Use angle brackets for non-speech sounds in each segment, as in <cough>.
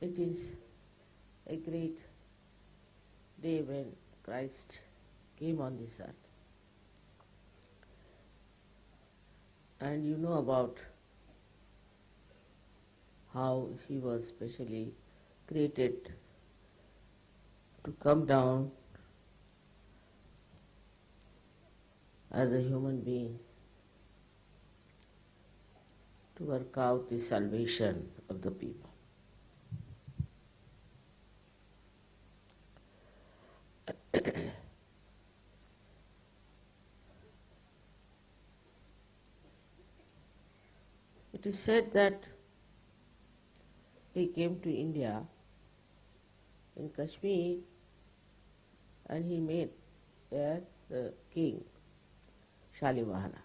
It is a great day when Christ came on this earth. And you know about how he was specially created to come down as a human being to work out the salvation of the people. <clears throat> it is said that he came to India in Kashmir and he met there the king, Shalivahana.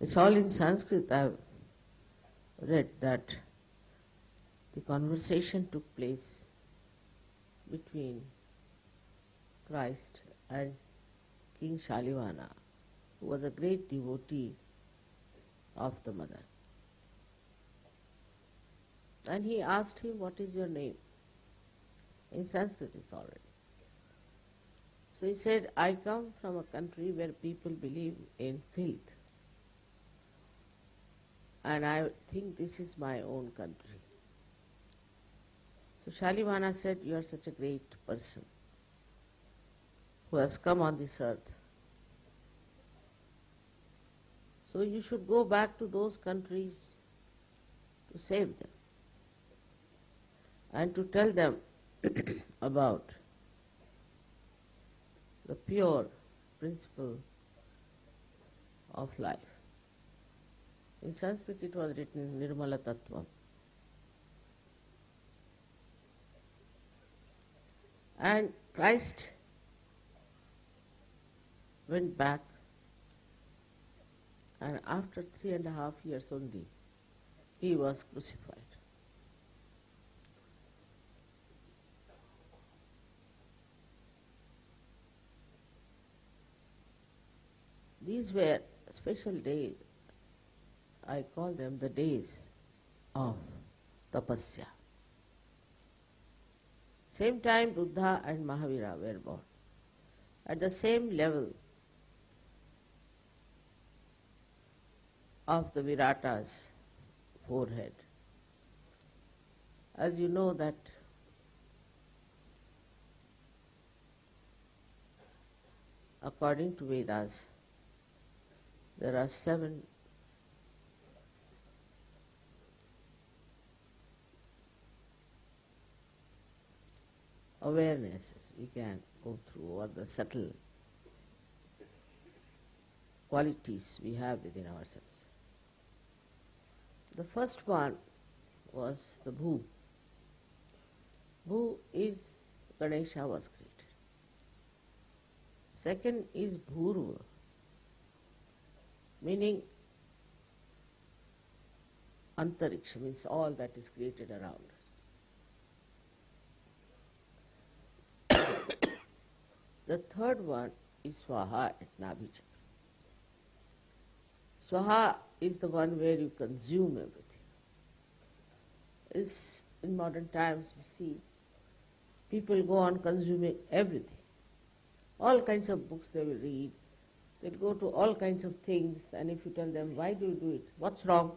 It's all in Sanskrit. I've read that the conversation took place between Christ and King Shalimana, who was a great devotee of the mother. And he asked him, What is your name? In Sanskrit, it's already. So he said, I come from a country where people believe in filth. And I think this is my own country. So Shalimana said, You are such a great person who has come on this earth. So you should go back to those countries to save them and to tell them <coughs> about the pure principle of life. In Sanskrit it was written Nirmala Tattvam. And Christ went back and after three and a half years only he was crucified. These were special days. I call them the days of tapasya. Same time Buddha and Mahavira were born. At the same level of the Virata's forehead. As you know that according to Vedas, there are seven awarenesses we can go through, or the subtle qualities we have within ourselves. The first one was the Bhu. Bhu is Ganesha was created. Second is Bhurva, meaning Antariksha, means all that is created around us. The third one is Swaha at Nabhi Chakra. Swaha is the one where you consume everything. It's, in modern times you see people go on consuming everything. All kinds of books they will read. They'll go to all kinds of things and if you tell them, why do you do it? What's wrong?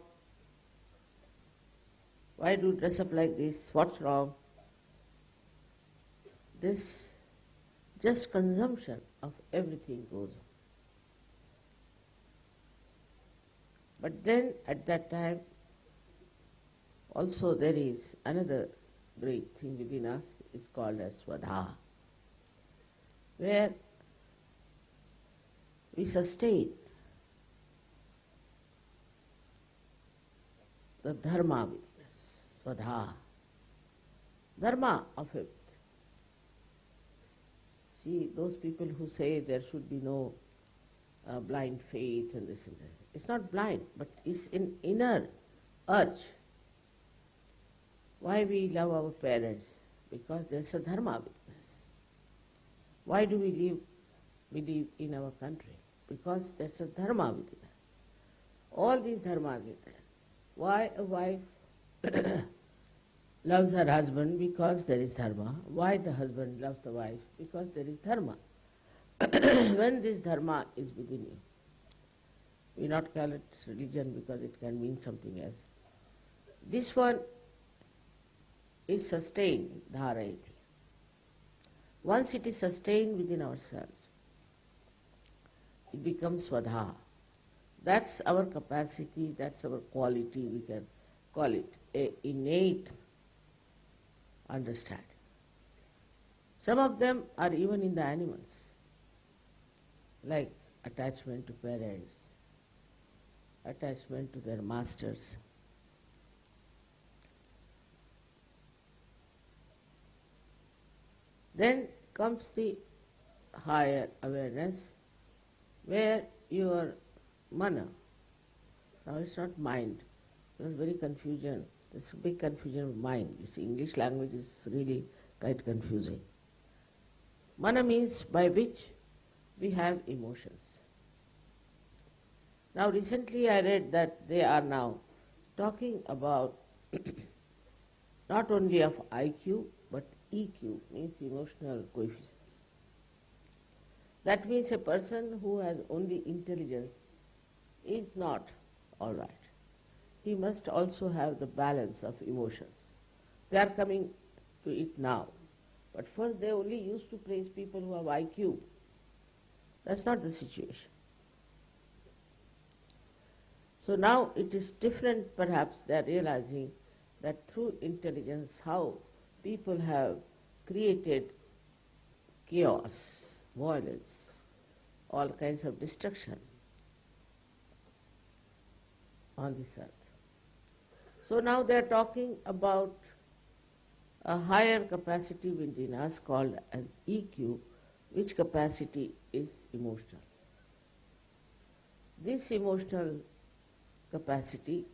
Why do you dress up like this? What's wrong? This just consumption of everything goes on. But then at that time also there is another great thing within us is called as Swadha, where we sustain the dharma within us, Swadha, dharma of it. See, those people who say there should be no uh, blind faith and this and that. It's not blind, but it's an inner urge. Why we love our parents? Because there's a dharma with us. Why do we live, believe in our country? Because there's a dharma within us. All these dharmas are there. Why a wife <clears throat> loves her husband? Because there is dharma. Why the husband loves the wife? Because there is dharma. <clears throat> when this dharma is within you, we not call it religion because it can mean something else. This one is sustained, dharayati. Once it is sustained within ourselves, it becomes svadha. That's our capacity, that's our quality, we can call it a innate understanding. Some of them are even in the animals, like attachment to parents, attachment to their masters. Then comes the higher awareness where your mana, now it's not mind, there's very confusion, there's a big confusion of mind. You see, English language is really quite confusing. Mana means by which we have emotions. Now recently I read that they are now talking about <coughs> not only of IQ but EQ means emotional coefficients. That means a person who has only intelligence is not all right. He must also have the balance of emotions. They are coming to it now. But first they only used to praise people who have IQ. That's not the situation. So now it is different perhaps they are realizing that through intelligence how people have created chaos, violence, all kinds of destruction on this earth. So now they are talking about a higher capacity within us called as EQ, which capacity is emotional. This emotional capacity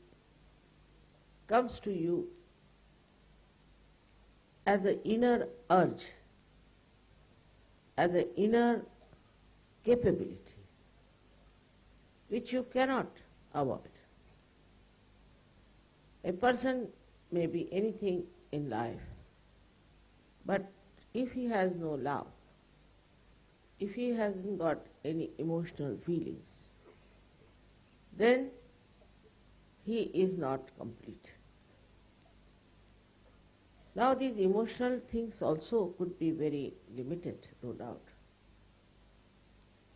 comes to you as the inner urge, as the inner capability, which you cannot avoid. A person may be anything in life, but if he has no love, if he hasn't got any emotional feelings, then he is not complete. Now these emotional things also could be very limited, no doubt.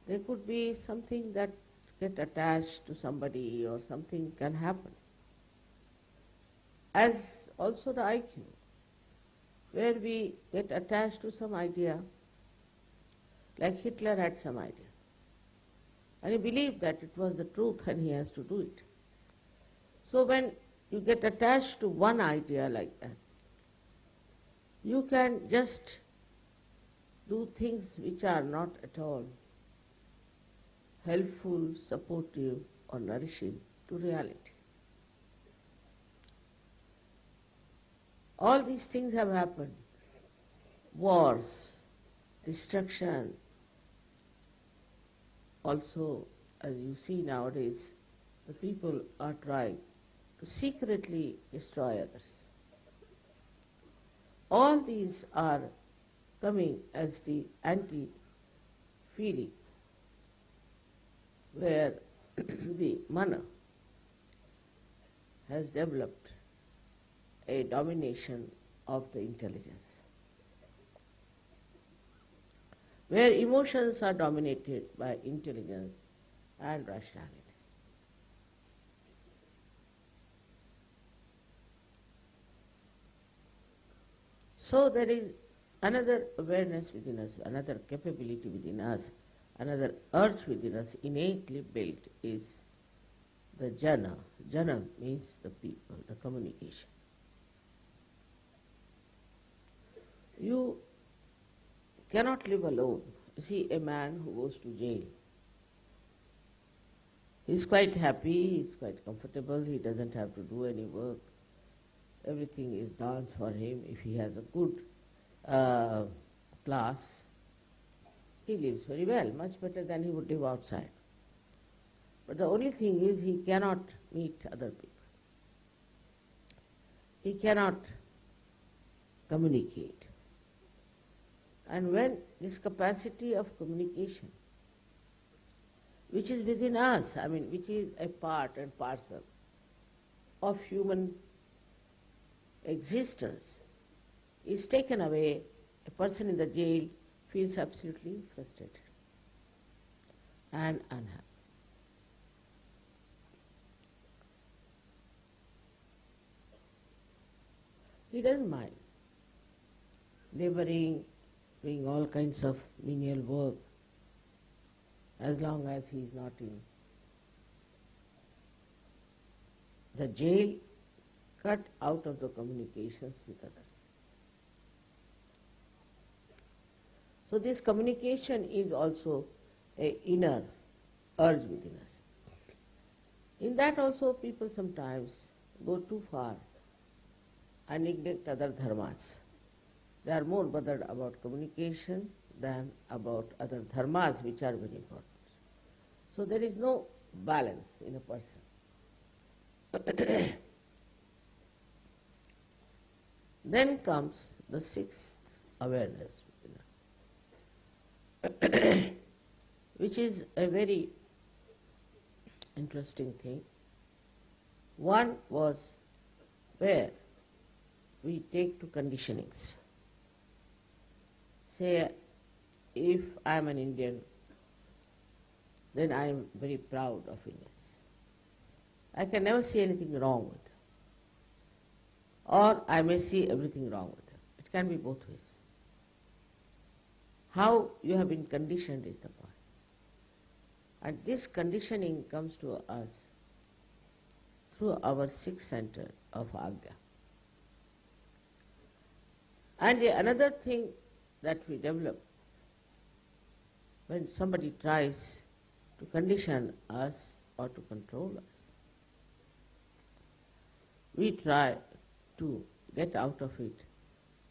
They could be something that get attached to somebody or something can happen. As also the IQ, where we get attached to some idea, like Hitler had some idea. And he believed that it was the truth and he has to do it. So when you get attached to one idea like that, you can just do things which are not at all helpful, supportive or nourishing to reality. All these things have happened. Wars, destruction, also as you see nowadays, the people are trying to secretly destroy others. All these are coming as the anti-feeling, where <clears throat> the mana has developed a domination of the intelligence. Where emotions are dominated by intelligence and rationality. So there is another awareness within us, another capability within us, another urge within us innately built is the jana. Jana means the people, the communication. You cannot live alone. You see a man who goes to jail. He's quite happy, he's quite comfortable, he doesn't have to do any work everything is done for him. If he has a good uh, class, he lives very well, much better than he would live outside. But the only thing is he cannot meet other people. he cannot communicate. And when this capacity of communication, which is within us, I mean, which is a part and parcel of human existence, is taken away, a person in the jail feels absolutely frustrated and unhappy. He doesn't mind laboring, doing all kinds of menial work, as long as he is not in the jail, cut out of the communications with others. So this communication is also a inner urge within us. In that also people sometimes go too far and neglect other dharmas. They are more bothered about communication than about other dharmas which are very important. So there is no balance in a person. <coughs> then comes the sixth awareness <coughs> which is a very interesting thing. One was where we take to conditionings. Say, if I am an Indian, then I am very proud of Indians. I can never see anything wrong with them. Or I may see everything wrong with them. It can be both ways. How you have been conditioned is the point. And this conditioning comes to us through our sixth center of Agya. And another thing that we develop when somebody tries to condition us or to control us, we try to get out of it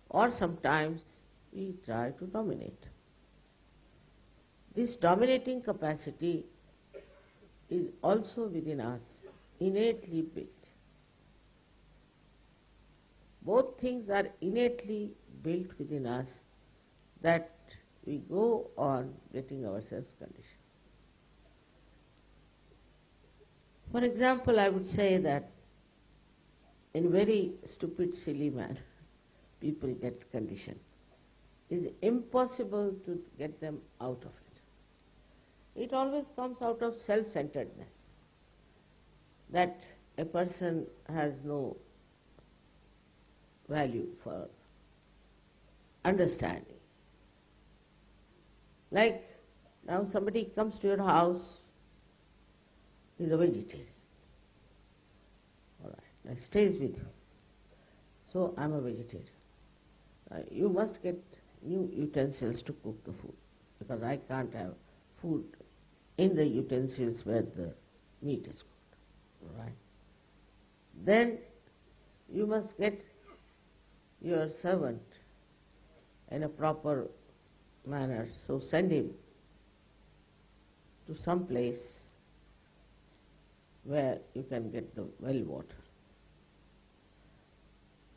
or sometimes we try to dominate. This dominating capacity is also within us, innately built. Both things are innately built within us that we go on getting ourselves conditioned. For example, I would say that in very stupid, silly manner, <laughs> people get conditioned. It is impossible to get them out of it. It always comes out of self-centeredness, that a person has no value for understanding. Like now somebody comes to your house, he's a vegetarian. All right, now stays with you. So I'm a vegetarian. Uh, you must get new utensils to cook the food because I can't have food in the utensils where the meat is cooked. All right. Then you must get your servant in a proper manner. So send him to some place where you can get the well water.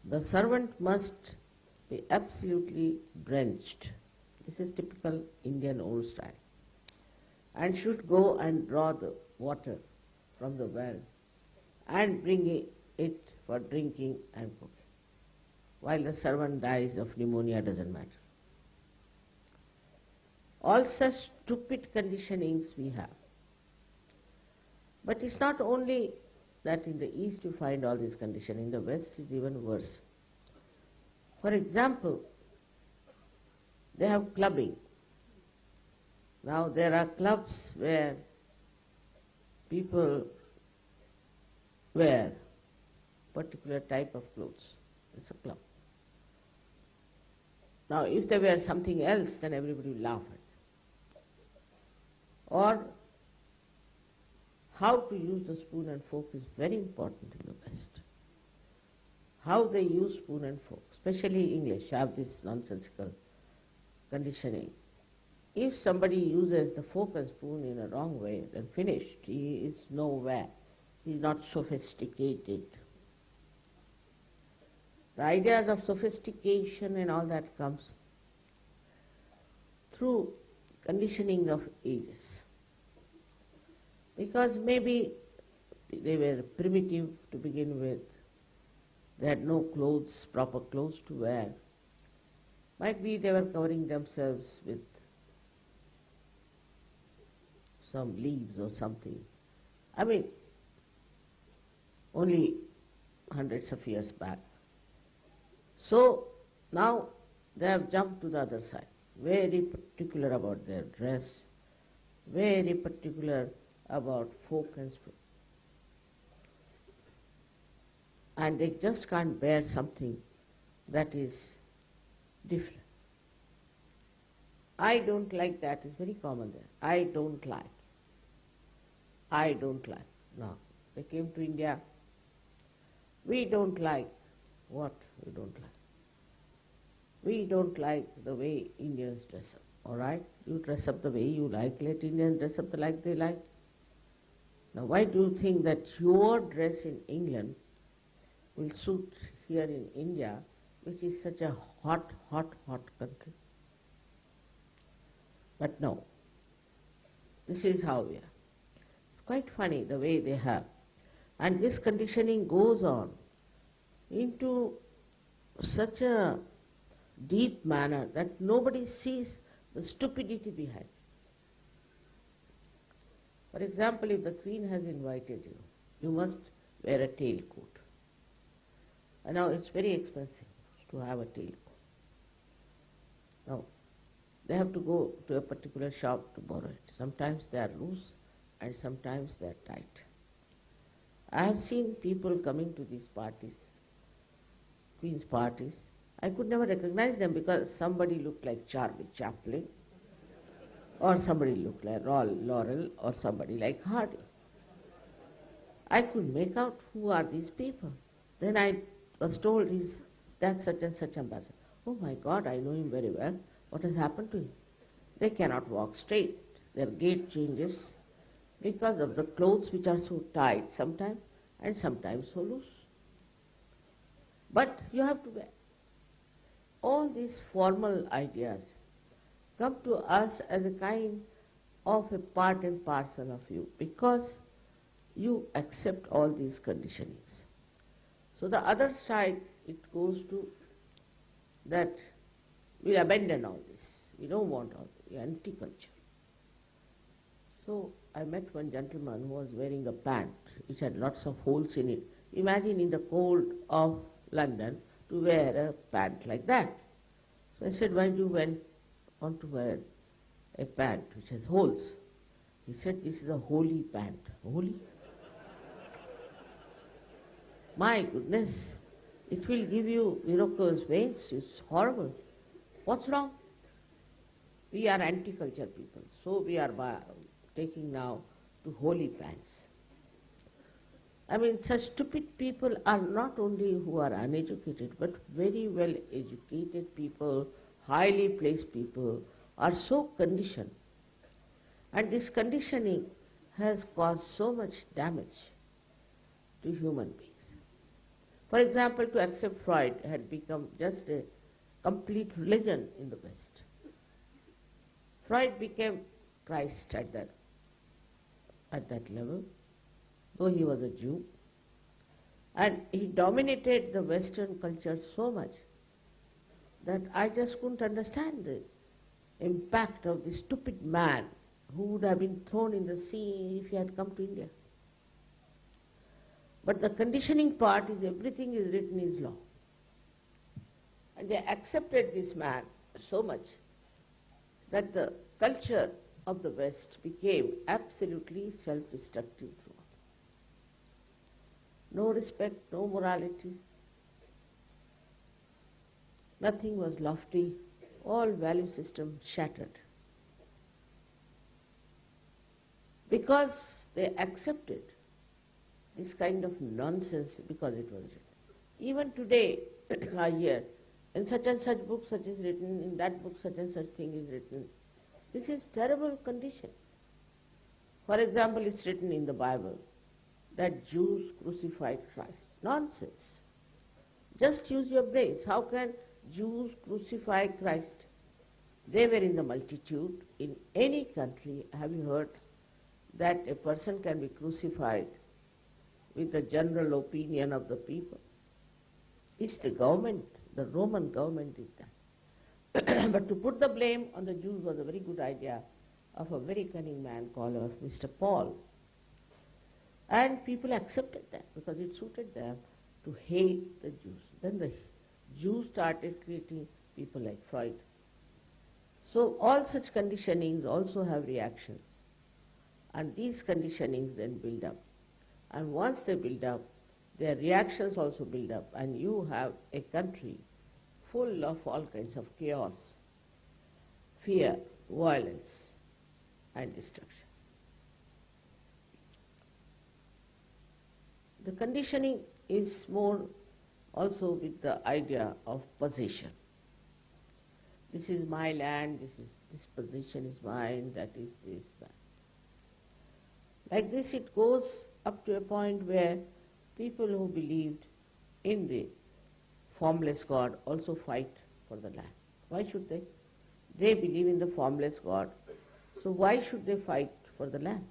The servant must be absolutely drenched. This is typical Indian old style. And should go and draw the water from the well and bring it for drinking and cooking while the servant dies of pneumonia doesn't matter. All such stupid conditionings we have. But it's not only that in the East you find all these conditioning, in the West is even worse. For example, they have clubbing. Now there are clubs where people wear particular type of clothes. It's a club. Now, if they wear something else, then everybody would laugh at. Or how to use the spoon and fork is very important in the West. How they use spoon and fork, especially English, have this nonsensical conditioning. If somebody uses the fork and spoon in a wrong way, then finished. He is nowhere. He is not sophisticated. The ideas of sophistication and all that comes through conditioning of ages. Because maybe they were primitive to begin with, they had no clothes, proper clothes to wear. Might be they were covering themselves with some leaves or something. I mean, only hundreds of years back. So now they have jumped to the other side, very particular about their dress, very particular about folk and spirit. And they just can't bear something that is different. I don't like that, it's very common there. I don't like. I don't like. Now, they came to India. We don't like. What we don't like? We don't like the way Indians dress up. All right? You dress up the way you like. Let Indians dress up the like they like. Now, why do you think that your dress in England will suit here in India, which is such a hot, hot, hot country? But no. This is how we are. It's quite funny the way they have. And this conditioning goes on into such a deep manner that nobody sees the stupidity behind. For example, if the queen has invited you, you must wear a tailcoat. And now it's very expensive to have a tailcoat. Now, they have to go to a particular shop to borrow it. Sometimes they are loose and sometimes they are tight. I have seen people coming to these parties, Queen's parties. I could never recognize them because somebody looked like Charlie Chaplin or somebody looked like Laurel or somebody like Hardy. I could make out who are these people. Then I was told he's that such and such ambassador. Oh my God, I know him very well. What has happened to him? They cannot walk straight. Their gait changes because of the clothes which are so tight sometimes and sometimes so loose. But you have to wear. All these formal ideas come to us as a kind of a part and parcel of you because you accept all these conditionings. So the other side, it goes to that we abandon all this. We don't want all this. anti-culture. So I met one gentleman who was wearing a pant which had lots of holes in it. Imagine in the cold of London to wear a pant like that. So I said, why do you went want to wear a pant which has holes? He said, this is a holy pant. Holy? My goodness, it will give you varicose veins. It's horrible. What's wrong? We are anti-culture people, so we are taking now to holy pants. I mean, such stupid people are not only who are uneducated, but very well educated people, highly placed people, are so conditioned. And this conditioning has caused so much damage to human beings. For example, to accept Freud had become just a complete religion in the West. Freud became Christ at that at that level, though he was a Jew. And he dominated the Western culture so much that I just couldn't understand the impact of this stupid man who would have been thrown in the sea if he had come to India. But the conditioning part is everything is written is law. And they accepted this man so much that the culture of the West became absolutely self-destructive throughout. No respect, no morality, nothing was lofty, all value system shattered. Because they accepted this kind of nonsense because it was written. Even today, <clears throat> I hear, in such and such book such is written, in that book such and such thing is written, this is terrible condition. For example, it's written in the Bible that Jews crucified Christ. Nonsense. Just use your brains. How can Jews crucify Christ? They were in the multitude. In any country, have you heard that a person can be crucified with the general opinion of the people? It's the government, the Roman government did that. <clears throat> but to put the blame on the Jews was a very good idea of a very cunning man called uh, Mr. Paul. And people accepted that because it suited them to hate the Jews. Then the Jews started creating people like Freud. So all such conditionings also have reactions. And these conditionings then build up. And once they build up, their reactions also build up. And you have a country full of all kinds of chaos, fear, violence, and destruction. The conditioning is more also with the idea of possession. This is my land, this is this position is mine, that is this, that. Like this it goes up to a point where people who believed in the formless God also fight for the land. Why should they? They believe in the formless God. So why should they fight for the land?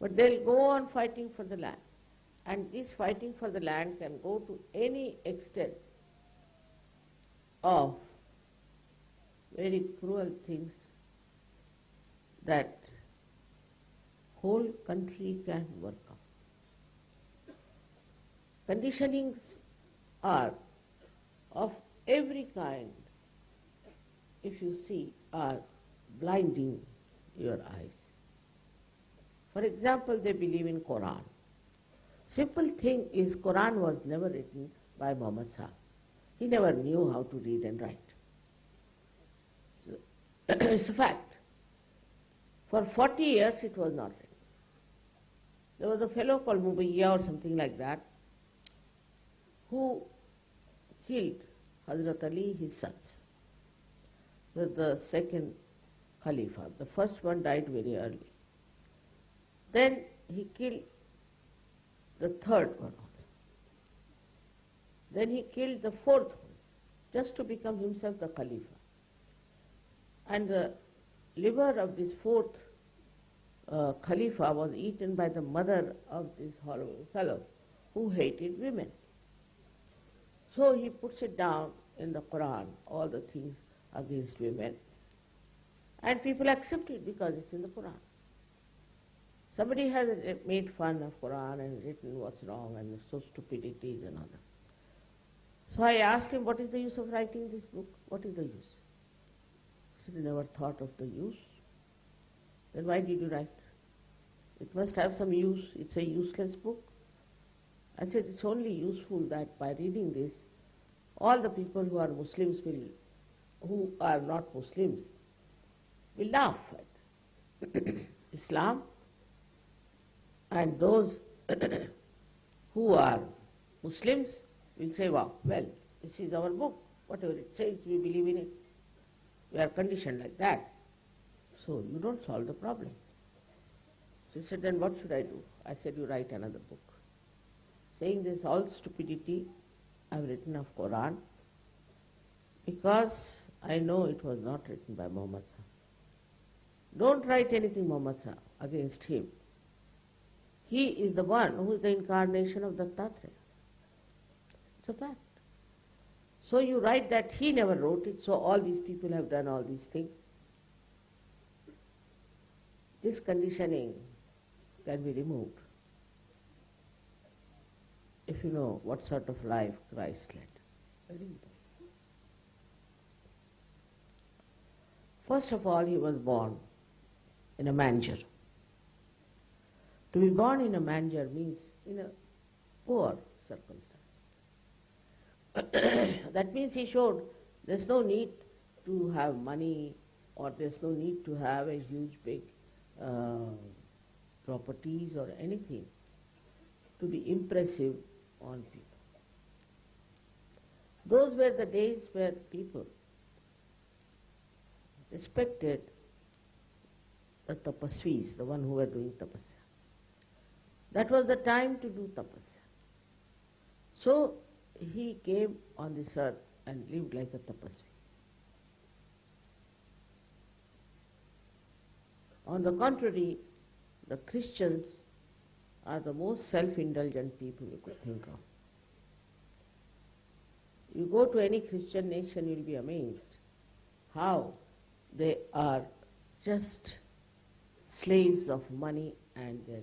But they'll go on fighting for the land. And this fighting for the land can go to any extent of very cruel things that whole country can work out. Conditionings are of every kind, if you see, are blinding your eyes. For example, they believe in Quran. Simple thing is Quran was never written by Muhammad Sahib. He never knew how to read and write. So, <coughs> it's a fact. For 40 years it was not written. There was a fellow called Mubayya or something like that who killed Hazrat Ali, his sons. Was the second Khalifa. The first one died very early. Then he killed the third one also. Then he killed the fourth one, just to become himself the Khalifa. And the liver of this fourth uh, Khalifa was eaten by the mother of this horrible fellow who hated women. So he puts it down in the Quran, all the things against women. And people accept it because it's in the Quran. Somebody has made fun of Quran and written what's wrong and so stupidities and all that. So I asked him, what is the use of writing this book? What is the use? He said, never thought of the use. Then why did you write? It must have some use. It's a useless book. I said, it's only useful that by reading this, all the people who are Muslims will, who are not Muslims, will laugh at <coughs> Islam and those <coughs> who are Muslims will say, wow, well, this is our book. Whatever it says, we believe in it. We are conditioned like that. So you don't solve the problem. She said, then what should I do? I said, you write another book. Saying this all stupidity, I've written of Quran because I know it was not written by Muhammad Don't write anything Muhammad against him. He is the one who is the incarnation of Dattatreya. It's a fact. So you write that he never wrote it, so all these people have done all these things. This conditioning can be removed if you know what sort of life Christ led. First of all, he was born in a manger. To be born in a manger means in a poor circumstance. <coughs> that means he showed there's no need to have money or there's no need to have a huge big uh, properties or anything to be impressive on people. Those were the days where people respected the tapasvis, the one who were doing tapasya. That was the time to do tapasya. So he came on this earth and lived like a tapasvi. On the contrary, the Christians are the most self-indulgent people you could think of. You go to any Christian nation, you'll be amazed how they are just slaves of money and their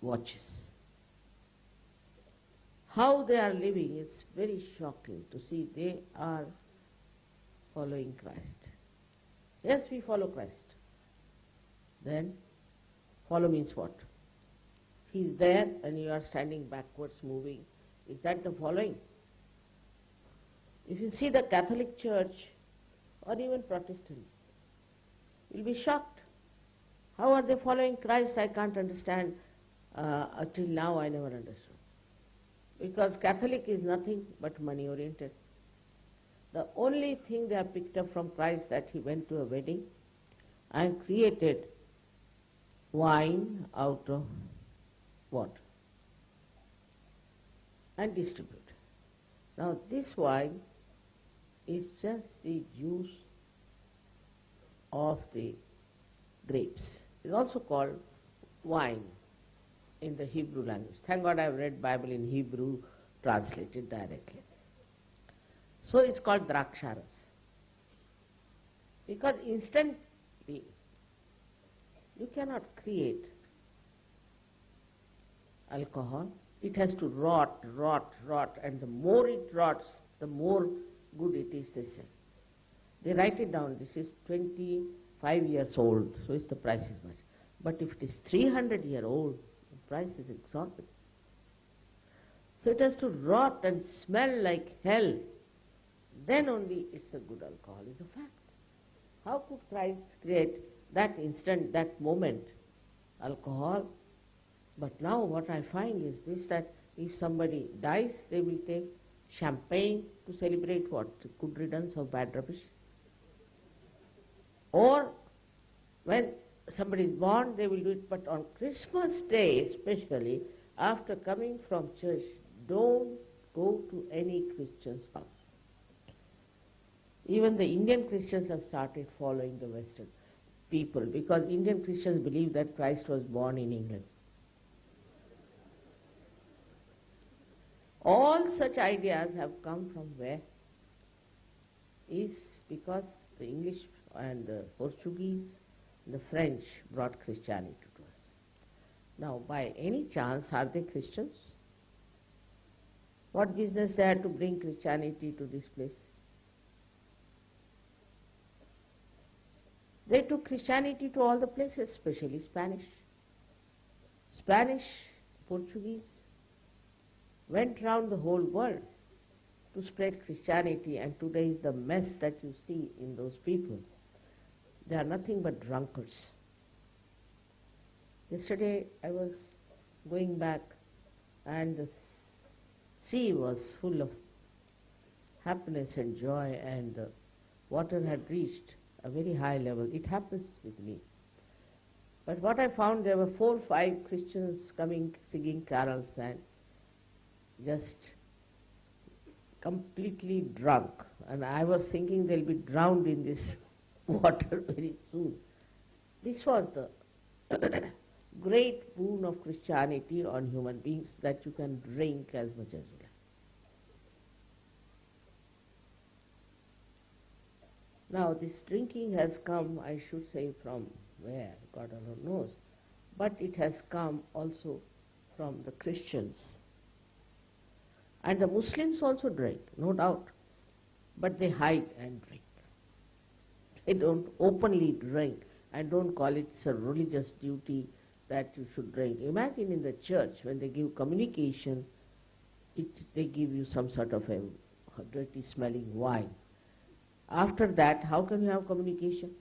watches. How they are living, it's very shocking to see they are following Christ. Yes, we follow Christ. Then, follow means what? He's there and you are standing backwards, moving. Is that the following? If you see the Catholic Church or even Protestants, you'll be shocked. How are they following Christ? I can't understand. Uh, until now, I never understood. Because Catholic is nothing but money oriented. The only thing they have picked up from Christ that he went to a wedding and created wine out of water and distributed. Now this wine is just the juice of the grapes. It's also called wine in the Hebrew language. Thank God I've read Bible in Hebrew translated directly. So it's called draksharas. Because instantly you cannot create alcohol. It has to rot, rot, rot, and the more it rots, the more good it is, they say. They write it down, this is 25 years old, so it's the price is much. But if it is 300 year old, the price is exorbitant. So it has to rot and smell like hell. Then only it's a good alcohol, is a fact. How could Christ create that instant, that moment, alcohol? But now what I find is this, that if somebody dies, they will take champagne to celebrate what? Good riddance of bad rubbish. Or when somebody is born, they will do it, but on Christmas Day especially, after coming from church, don't go to any Christian's house. Even the Indian Christians have started following the Western people because Indian Christians believe that Christ was born in England. All such ideas have come from where? Is because the English and the Portuguese, the French brought Christianity to us. Now, by any chance, are they Christians? What business they had to bring Christianity to this place? They took Christianity to all the places, especially Spanish. Spanish, Portuguese, went round the whole world to spread Christianity and today is the mess that you see in those people. They are nothing but drunkards. Yesterday I was going back and the sea was full of happiness and joy and the water had reached a very high level. It happens with me. But what I found, there were four or five Christians coming, singing carols and just completely drunk. And I was thinking they'll be drowned in this water <laughs> very soon. This was the <coughs> great boon of Christianity on human beings that you can drink as much as you like. Now this drinking has come, I should say, from where, God alone knows, but it has come also from the Christians. And the Muslims also drink, no doubt, but they hide and drink. They don't openly drink and don't call it a religious duty that you should drink. Imagine in the church when they give communication, it, they give you some sort of a dirty smelling wine. After that, how can you have communication?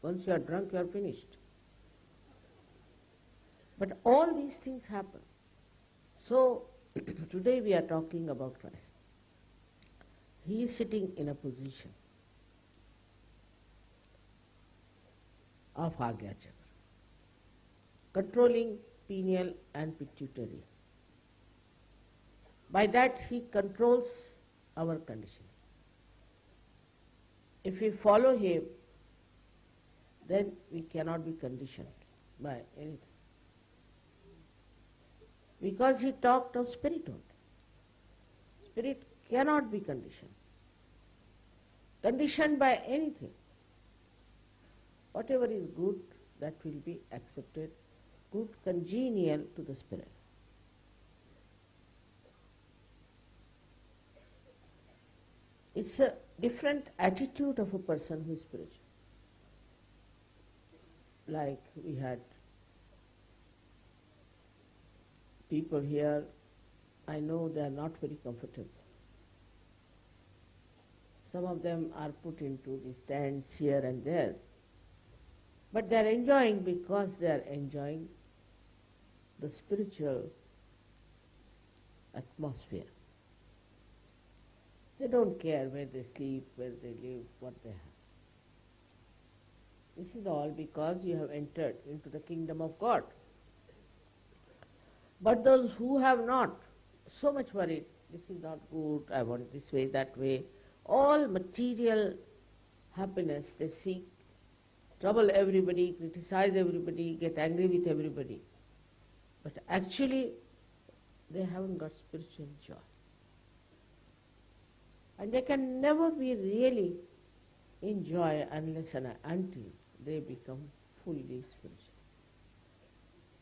Once you are drunk, you are finished. But all these things happen. So, <coughs> today we are talking about Christ. He is sitting in a position of Agya Chakra, controlling pineal and pituitary. By that he controls our condition. If we follow him, then we cannot be conditioned by anything. Because he talked of spirit only. Spirit cannot be conditioned. Conditioned by anything. Whatever is good, that will be accepted, good, congenial to the spirit. It's a different attitude of a person who is spiritual. Like we had people here, I know they are not very comfortable. Some of them are put into the stands here and there. But they are enjoying because they are enjoying the spiritual atmosphere. They don't care where they sleep, where they live, what they have. This is all because you have entered into the kingdom of God. But those who have not, so much worried, this is not good, I want this way, that way, all material happiness they seek, trouble everybody, criticize everybody, get angry with everybody. But actually, they haven't got spiritual joy. And they can never be really in joy unless and until they become fully spiritual.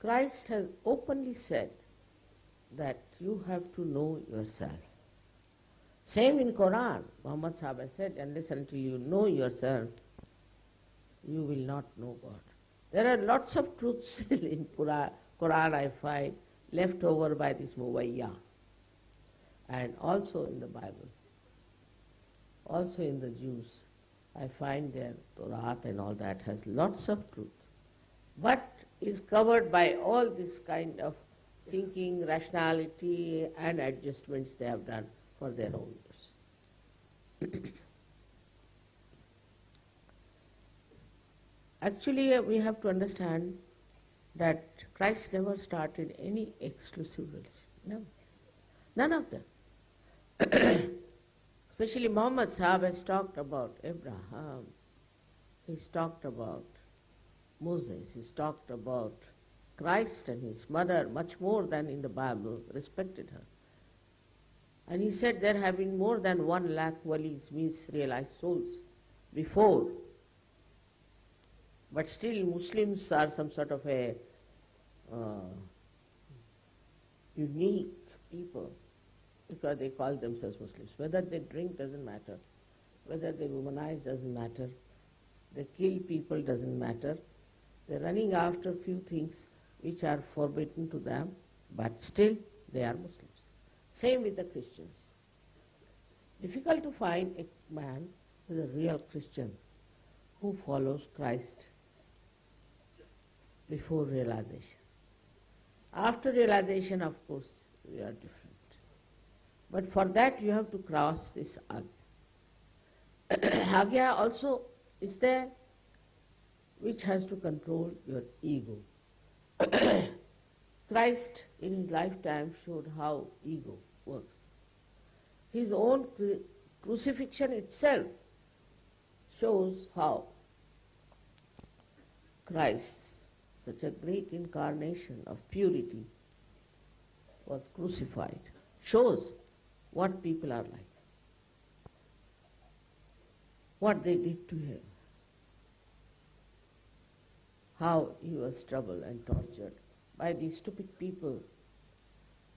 Christ has openly said that you have to know yourself. Same in Quran, Muhammad Sahib said, unless until you know yourself, you will not know God. There are lots of truths <laughs> in Quran, Quran I find, left over by this Muwayya, and also in the Bible also in the Jews, I find their Torah and all that has lots of truth, but is covered by all this kind of thinking, rationality and adjustments they have done for their own use. <clears throat> Actually, uh, we have to understand that Christ never started any exclusive religion. No. None of them. <coughs> Especially Muhammad Sahib has talked about Abraham, he's talked about Moses, he's talked about Christ and his mother much more than in the Bible, respected her. And he said there have been more than one lakh walis, means realized souls, before. But still Muslims are some sort of a uh, unique people because they call themselves Muslims. Whether they drink doesn't matter. Whether they womanize doesn't matter. They kill people doesn't matter. They're running after few things which are forbidden to them, but still they are Muslims. Same with the Christians. Difficult to find a man who is a real Christian who follows Christ before realization. After realization, of course, we are different. But for that you have to cross this agya. <coughs> agya also is there which has to control your ego. <coughs> Christ in his lifetime showed how ego works. His own cru- crucifixion itself shows how Christ, such a great incarnation of purity, was crucified. Shows what people are like, what they did to him, how he was troubled and tortured by these stupid people,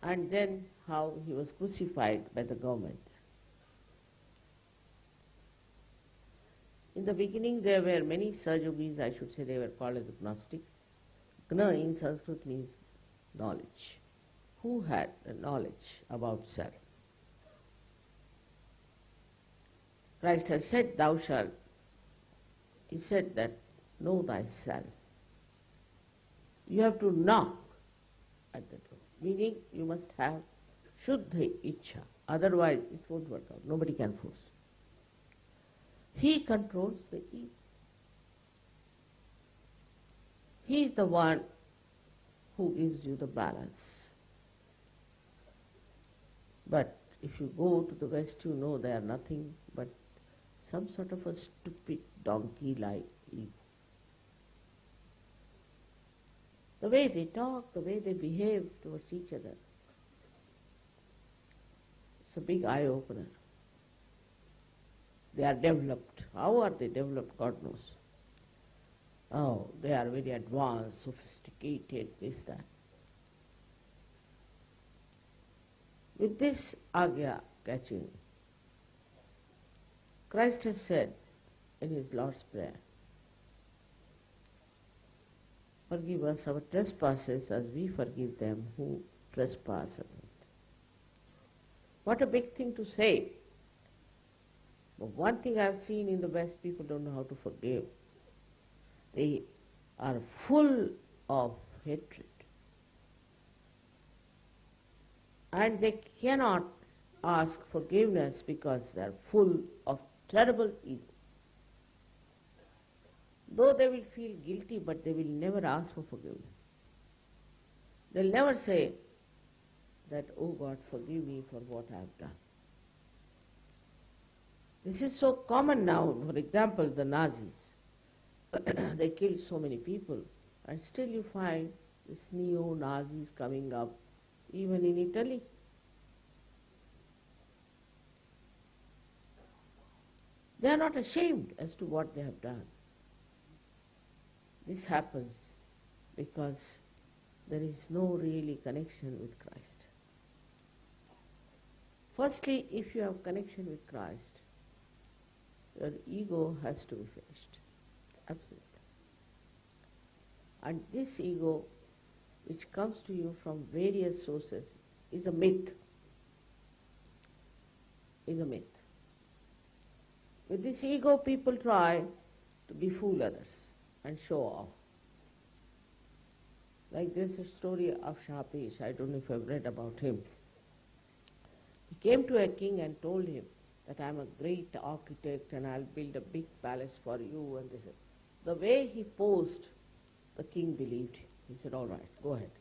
and then how he was crucified by the government. In the beginning, there were many Sahaja Yogis, I should say they were called as gnostics. Gna hmm. in Sanskrit means knowledge. Who had the knowledge about self? Christ has said, Thou shalt. He said that, Know thyself. You have to knock at the door, meaning you must have Shuddha Icha. Otherwise, it won't work out. Nobody can force. He controls the ego. He is the one who gives you the balance. But if you go to the West, you know they are nothing but some sort of a stupid donkey-like ego. The way they talk, the way they behave towards each other, it's a big eye-opener. They are developed. How are they developed? God knows. Oh, they are very advanced, sophisticated, this, that. With this agya catching, Christ has said in his Lord's Prayer, Forgive us our trespasses as we forgive them who trespass against us. What a big thing to say. But one thing I've seen in the West, people don't know how to forgive. They are full of hatred. And they cannot ask forgiveness because they are full of terrible ego. Though they will feel guilty, but they will never ask for forgiveness. They'll never say that, oh God, forgive me for what I have done. This is so common now. For example, the Nazis. <clears throat> they killed so many people, and still you find these neo-Nazis coming up, even in Italy. They are not ashamed as to what they have done. This happens because there is no really connection with Christ. Firstly, if you have connection with Christ, your ego has to be finished. Absolutely. And this ego, which comes to you from various sources, is a myth. Is a myth. With this ego, people try to befool others and show off. Like there's a story of Shapesh, I don't know if you've read about him. He came to a king and told him that I'm a great architect and I'll build a big palace for you and this. The way he posed, the king believed him. He said, all right, go ahead.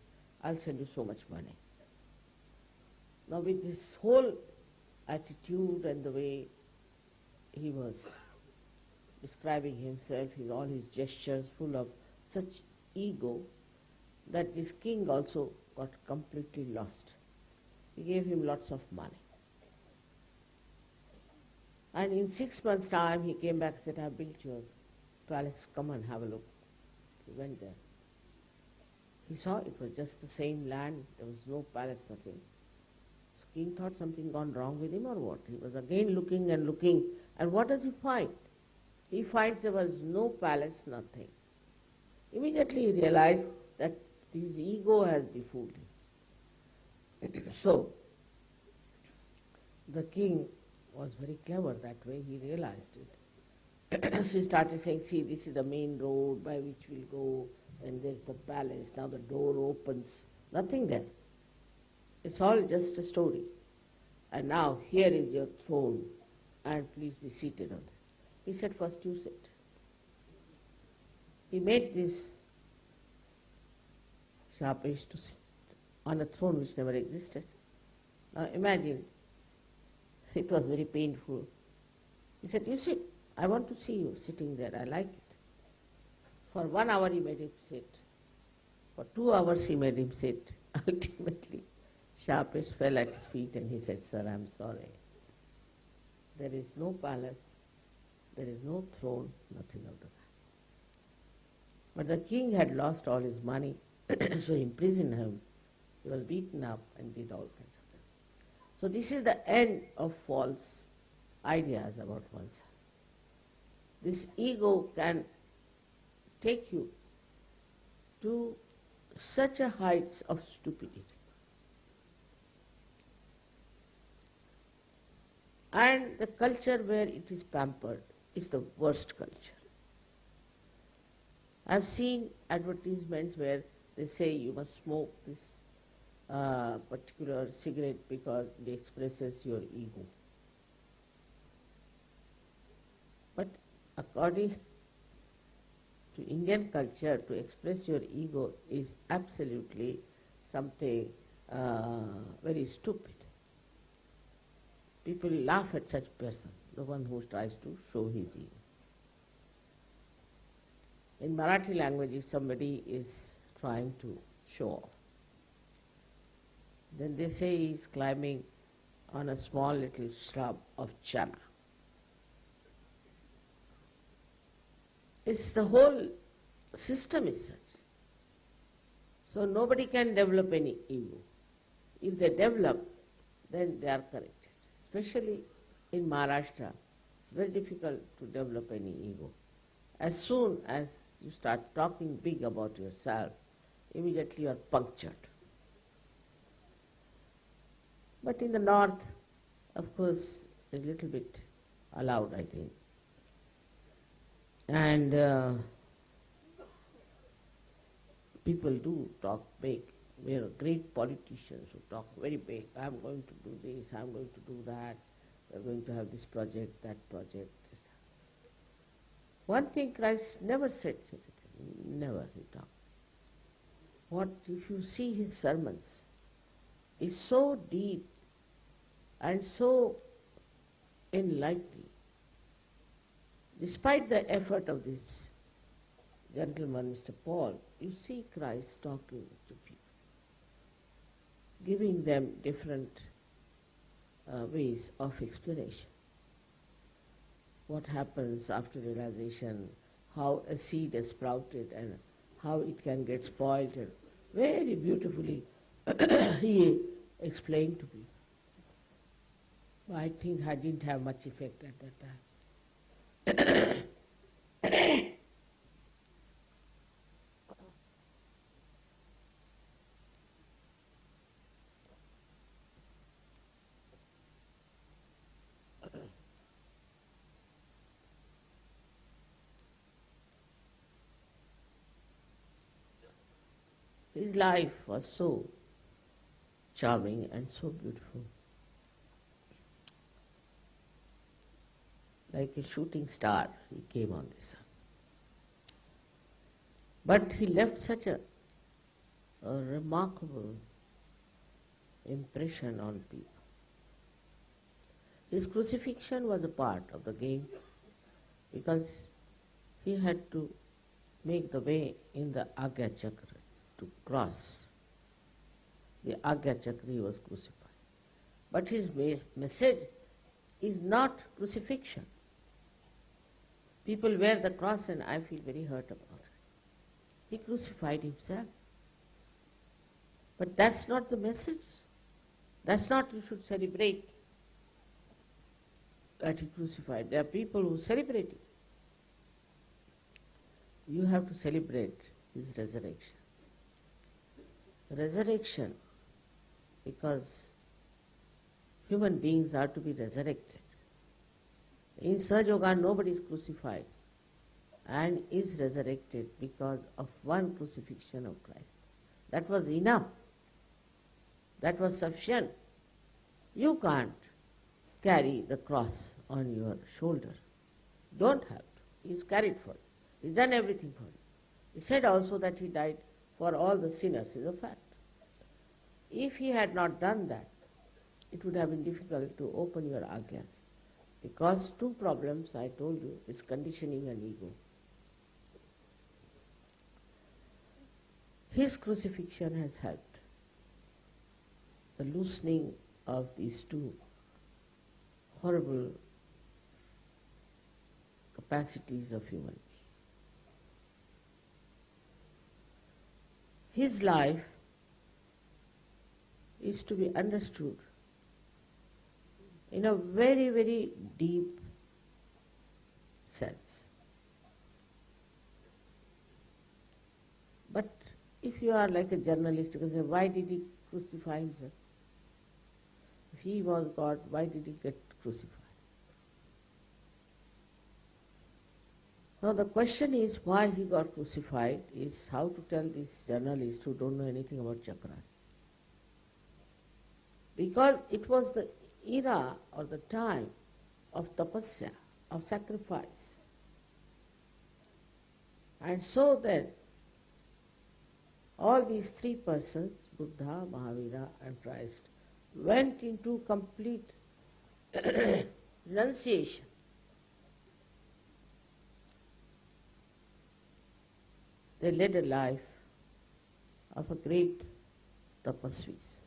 I'll send you so much money. Now with this whole attitude and the way he was describing himself, his, all his gestures full of such ego, that this king also got completely lost. He gave him lots of money. And in six months' time, he came back and said, I built palace, come and have a look. He went there. He saw it was just the same land, there was no palace, nothing. So king thought something gone wrong with him or what. He was again looking and looking, and what does he find? He finds there was no palace, nothing. Immediately he realized that his ego has befooled him. <clears throat> so, the king was very clever that way, he realized it. <coughs> she started saying, see, this is the main road by which we'll go, and there's the palace, now the door opens. Nothing there. It's all just a story. And now here is your throne, and please be seated on it. He said, first you sit. He made this Shapesh to sit on a throne which never existed. Now imagine it was very painful. He said, you sit. I want to see you sitting there. I like it. For one hour he made him sit. For two hours he made him sit. <laughs> Ultimately, Shapesh fell at his feet and he said, Sir, I'm sorry. There is no palace, there is no throne, nothing of the kind. But the king had lost all his money, <clears throat> so he imprisoned him. He was beaten up and did all kinds of things. so this is the end of false ideas about oneself. This ego can take you to such a heights of stupidity. And the culture where it is pampered is the worst culture. I've seen advertisements where they say you must smoke this uh, particular cigarette because it expresses your ego. But according to Indian culture, to express your ego is absolutely something uh, very stupid. People laugh at such person, the one who tries to show his ego. In Marathi language, if somebody is trying to show off, then they say he is climbing on a small little shrub of chana. It's the whole system is such. So nobody can develop any ego. If they develop, then they are corrected. Especially in Maharashtra, it's very difficult to develop any ego. As soon as you start talking big about yourself, immediately you are punctured. But in the north, of course, a little bit allowed, I think. And uh, people do talk big. We are great politicians who talk very big. I'm going to do this, I'm going to do that, we're going to have this project, that project. This. One thing Christ never said such a thing, never he talked. What if you see his sermons, is so deep and so enlightening. Despite the effort of this gentleman, Mr. Paul, you see Christ talking to people, giving them different uh, ways of explanation. What happens after realization, how a seed is sprouted and how it can get spoiled, and very beautifully <coughs> he explained to people. I think I didn't have much effect at that time. His life was so charming and so beautiful. Like a shooting star, he came on this earth. But he left such a, a remarkable impression on people. His crucifixion was a part of the game because he had to make the way in the Agya Chakra to cross. The Agya Chakra he was crucified. But his message is not crucifixion. People wear the cross and I feel very hurt about it. He crucified himself. But that's not the message. That's not you should celebrate that he crucified. There are people who celebrate it. You have to celebrate his resurrection. Resurrection, because human beings are to be resurrected. In Sahaja Yoga, nobody is crucified and is resurrected because of one crucifixion of Christ. That was enough. That was sufficient. You can't carry the cross on your shoulder. Don't have to. He's carried for you. He's done everything for you. He said also that he died for all the sinners, is a fact. If he had not done that, it would have been difficult to open your agyas. Because two problems I told you is conditioning and ego. His crucifixion has helped. The loosening of these two horrible capacities of human being. His life is to be understood in a very, very deep sense. But if you are like a journalist, you can say, why did he crucify himself? If he was God, why did he get crucified? Now the question is why he got crucified is how to tell these journalists who don't know anything about chakras. Because it was the era or the time of tapasya, of sacrifice. And so then, all these three persons, Buddha, Mahavira and Christ, went into complete <clears throat> renunciation. They led a life of a great tapasvis.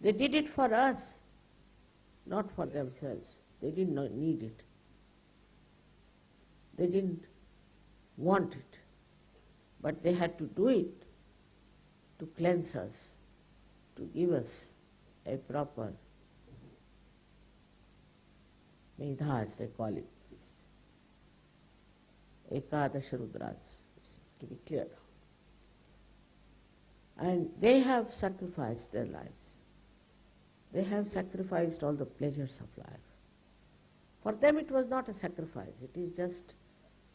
They did it for us, not for themselves. They did not need it. They didn't want it. But they had to do it to cleanse us, to give us a proper Medha as they call it. Ekadash Rudras, to be clear. And they have sacrificed their lives. They have sacrificed all the pleasures of life. For them it was not a sacrifice, it is just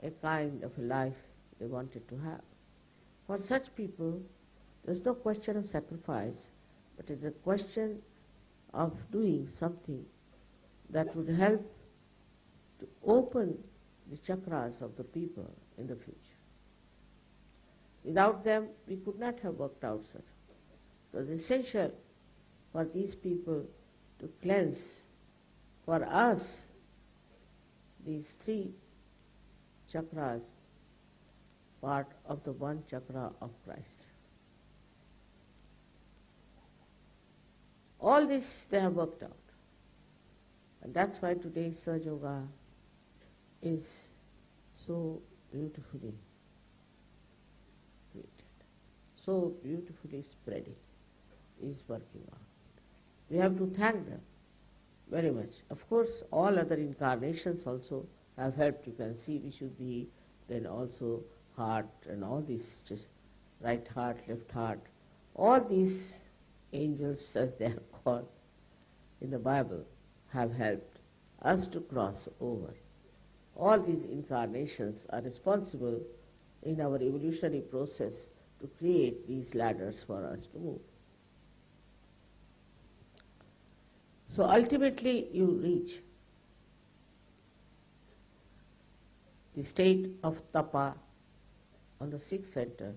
a kind of a life they wanted to have. For such people, there's no question of sacrifice, but it's a question of doing something that would help to open the chakras of the people in the future. Without them, we could not have worked out such. It was essential for these people to cleanse for us these three chakras, part of the one chakra of Christ. All this they have worked out. And that's why today's Sahaja Yoga is so beautifully created, so beautifully spreading, is working out. We have to thank them very much. Of course, all other incarnations also have helped. You can see Vishuddhi, then also heart and all these, right heart, left heart. All these angels, <laughs> as they are called in the Bible, have helped us to cross over. All these incarnations are responsible in our evolutionary process to create these ladders for us to move. So ultimately you reach the state of tapa on the sixth center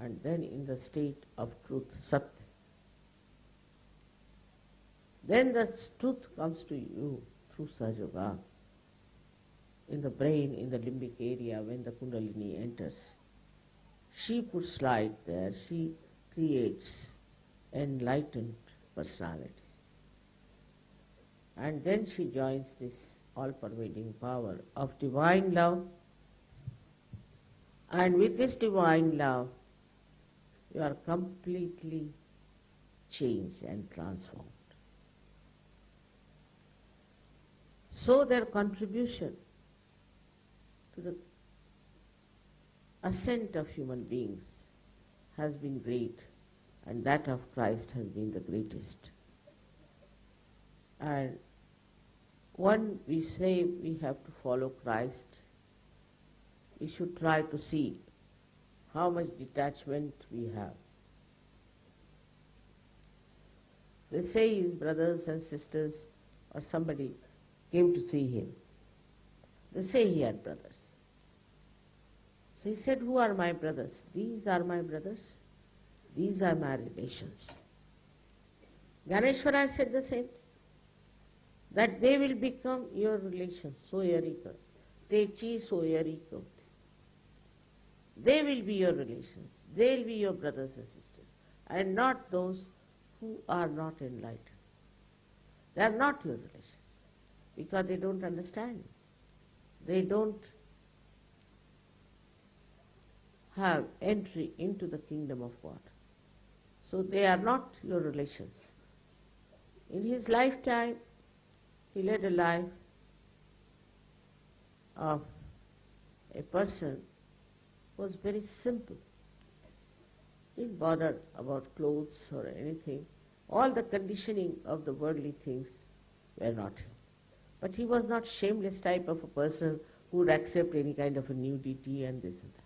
and then in the state of truth, satya. Then the truth comes to you through Sahaja in the brain, in the limbic area when the Kundalini enters. She puts light there, she creates enlightened personalities. And then she joins this all-pervading power of divine love. And with this divine love, you are completely changed and transformed. So their contribution to the ascent of human beings has been great and that of Christ has been the greatest. And when we say we have to follow Christ, we should try to see how much detachment we have. They say his brothers and sisters or somebody came to see him. They say he had brothers. So he said, Who are my brothers? These are my brothers. These are my relations. Gyaneshwara said the same that they will become your relations, soyarika. Techi soyarika. They will be your relations. They will be your brothers and sisters, and not those who are not enlightened. They are not your relations because they don't understand. They don't have entry into the kingdom of God. So they are not your relations. In his lifetime, he led a life of a person who was very simple. He Didn't bother about clothes or anything. All the conditioning of the worldly things were not him. But he was not shameless type of a person who would accept any kind of a nudity and this and that.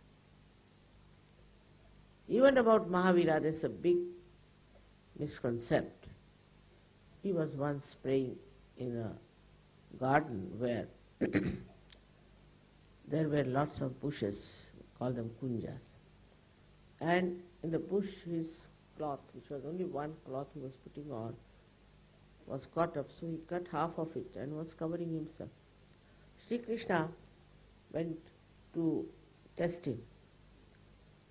Even about Mahavira, there's a big misconcept. He was once praying in a garden where <coughs> there were lots of bushes, call them kunjas. And in the bush, his cloth, which was only one cloth he was putting on, was caught up, so he cut half of it and was covering himself. Sri Krishna went to test him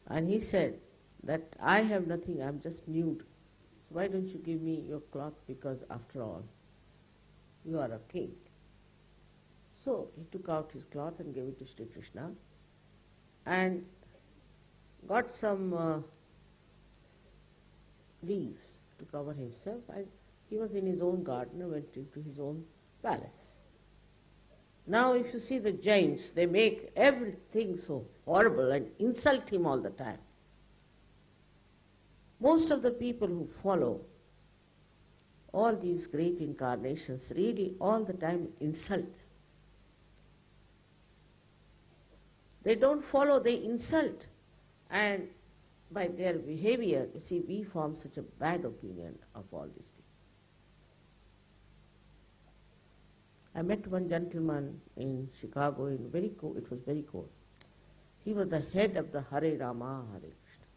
and he said that I have nothing, I'm just nude. So why don't you give me your cloth because after all, you are a king. So he took out his cloth and gave it to Sri Krishna and got some uh, leaves to cover himself and he was in his own garden and went into his own palace. Now if you see the Jains, they make everything so horrible and insult him all the time. Most of the people who follow all these great incarnations really all the time insult. They don't follow, they insult. And by their behavior, you see, we form such a bad opinion of all these people. I met one gentleman in Chicago in very cold, it was very cold. He was the head of the Hare Rama, Hare Krishna.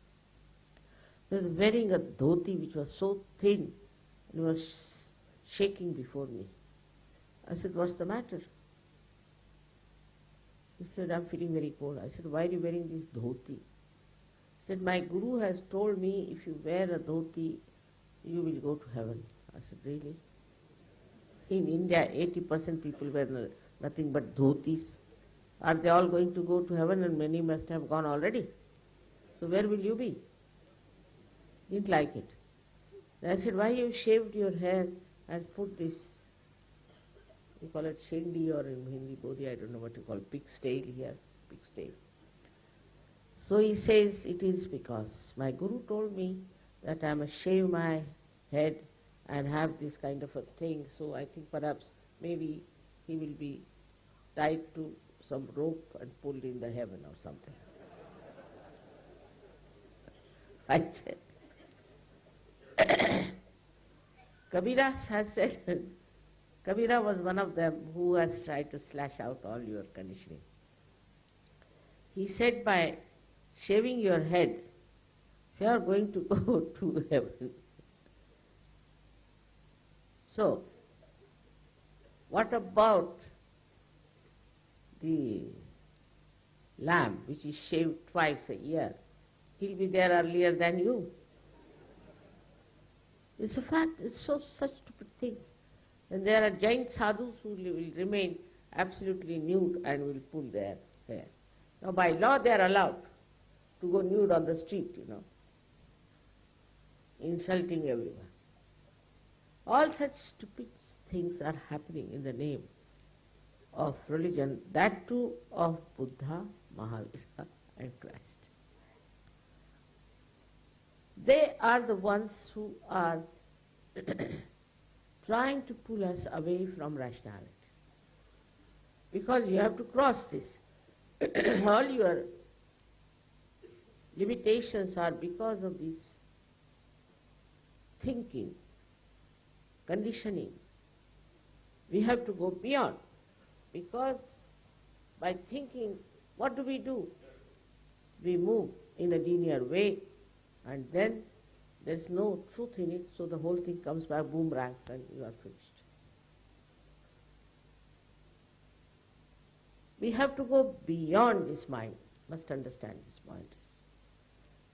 He was wearing a dhoti which was so thin and was shaking before me. I said, what's the matter? He said, I'm feeling very cold. I said, why are you wearing this dhoti? He said, my guru has told me if you wear a dhoti, you will go to heaven. I said, really? In India, 80% people wear nothing but dhotis. Are they all going to go to heaven and many must have gone already? So where will you be? Didn't like it. I said, why you shaved your hair and put this, you call it shendi or in Hindi Bodhi, I don't know what you call pig's tail here, pig's tail. So he says, it is because my guru told me that I must shave my head and have this kind of a thing. So I think perhaps maybe he will be tied to some rope and pulled in the heaven or something. <laughs> I said, <coughs> Kabira has said, <laughs> Kabira was one of them who has tried to slash out all your conditioning. He said by shaving your head, you are going to go <laughs> to heaven, so, what about the lamb which is shaved twice a year? He'll be there earlier than you. It's a fact, it's so such stupid things. And there are Jain sadhus who will remain absolutely nude and will pull their hair. Now by law they are allowed to go nude on the street, you know, insulting everyone. All such stupid things are happening in the name of religion, that too of Buddha, Mahavira and Christ. They are the ones who are <clears throat> trying to pull us away from rationality. Because you have to cross this. <clears throat> All your limitations are because of this thinking conditioning. We have to go beyond because by thinking, what do we do? We move in a linear way and then there's no truth in it, so the whole thing comes by boomerangs and you are finished. We have to go beyond this mind, must understand this point.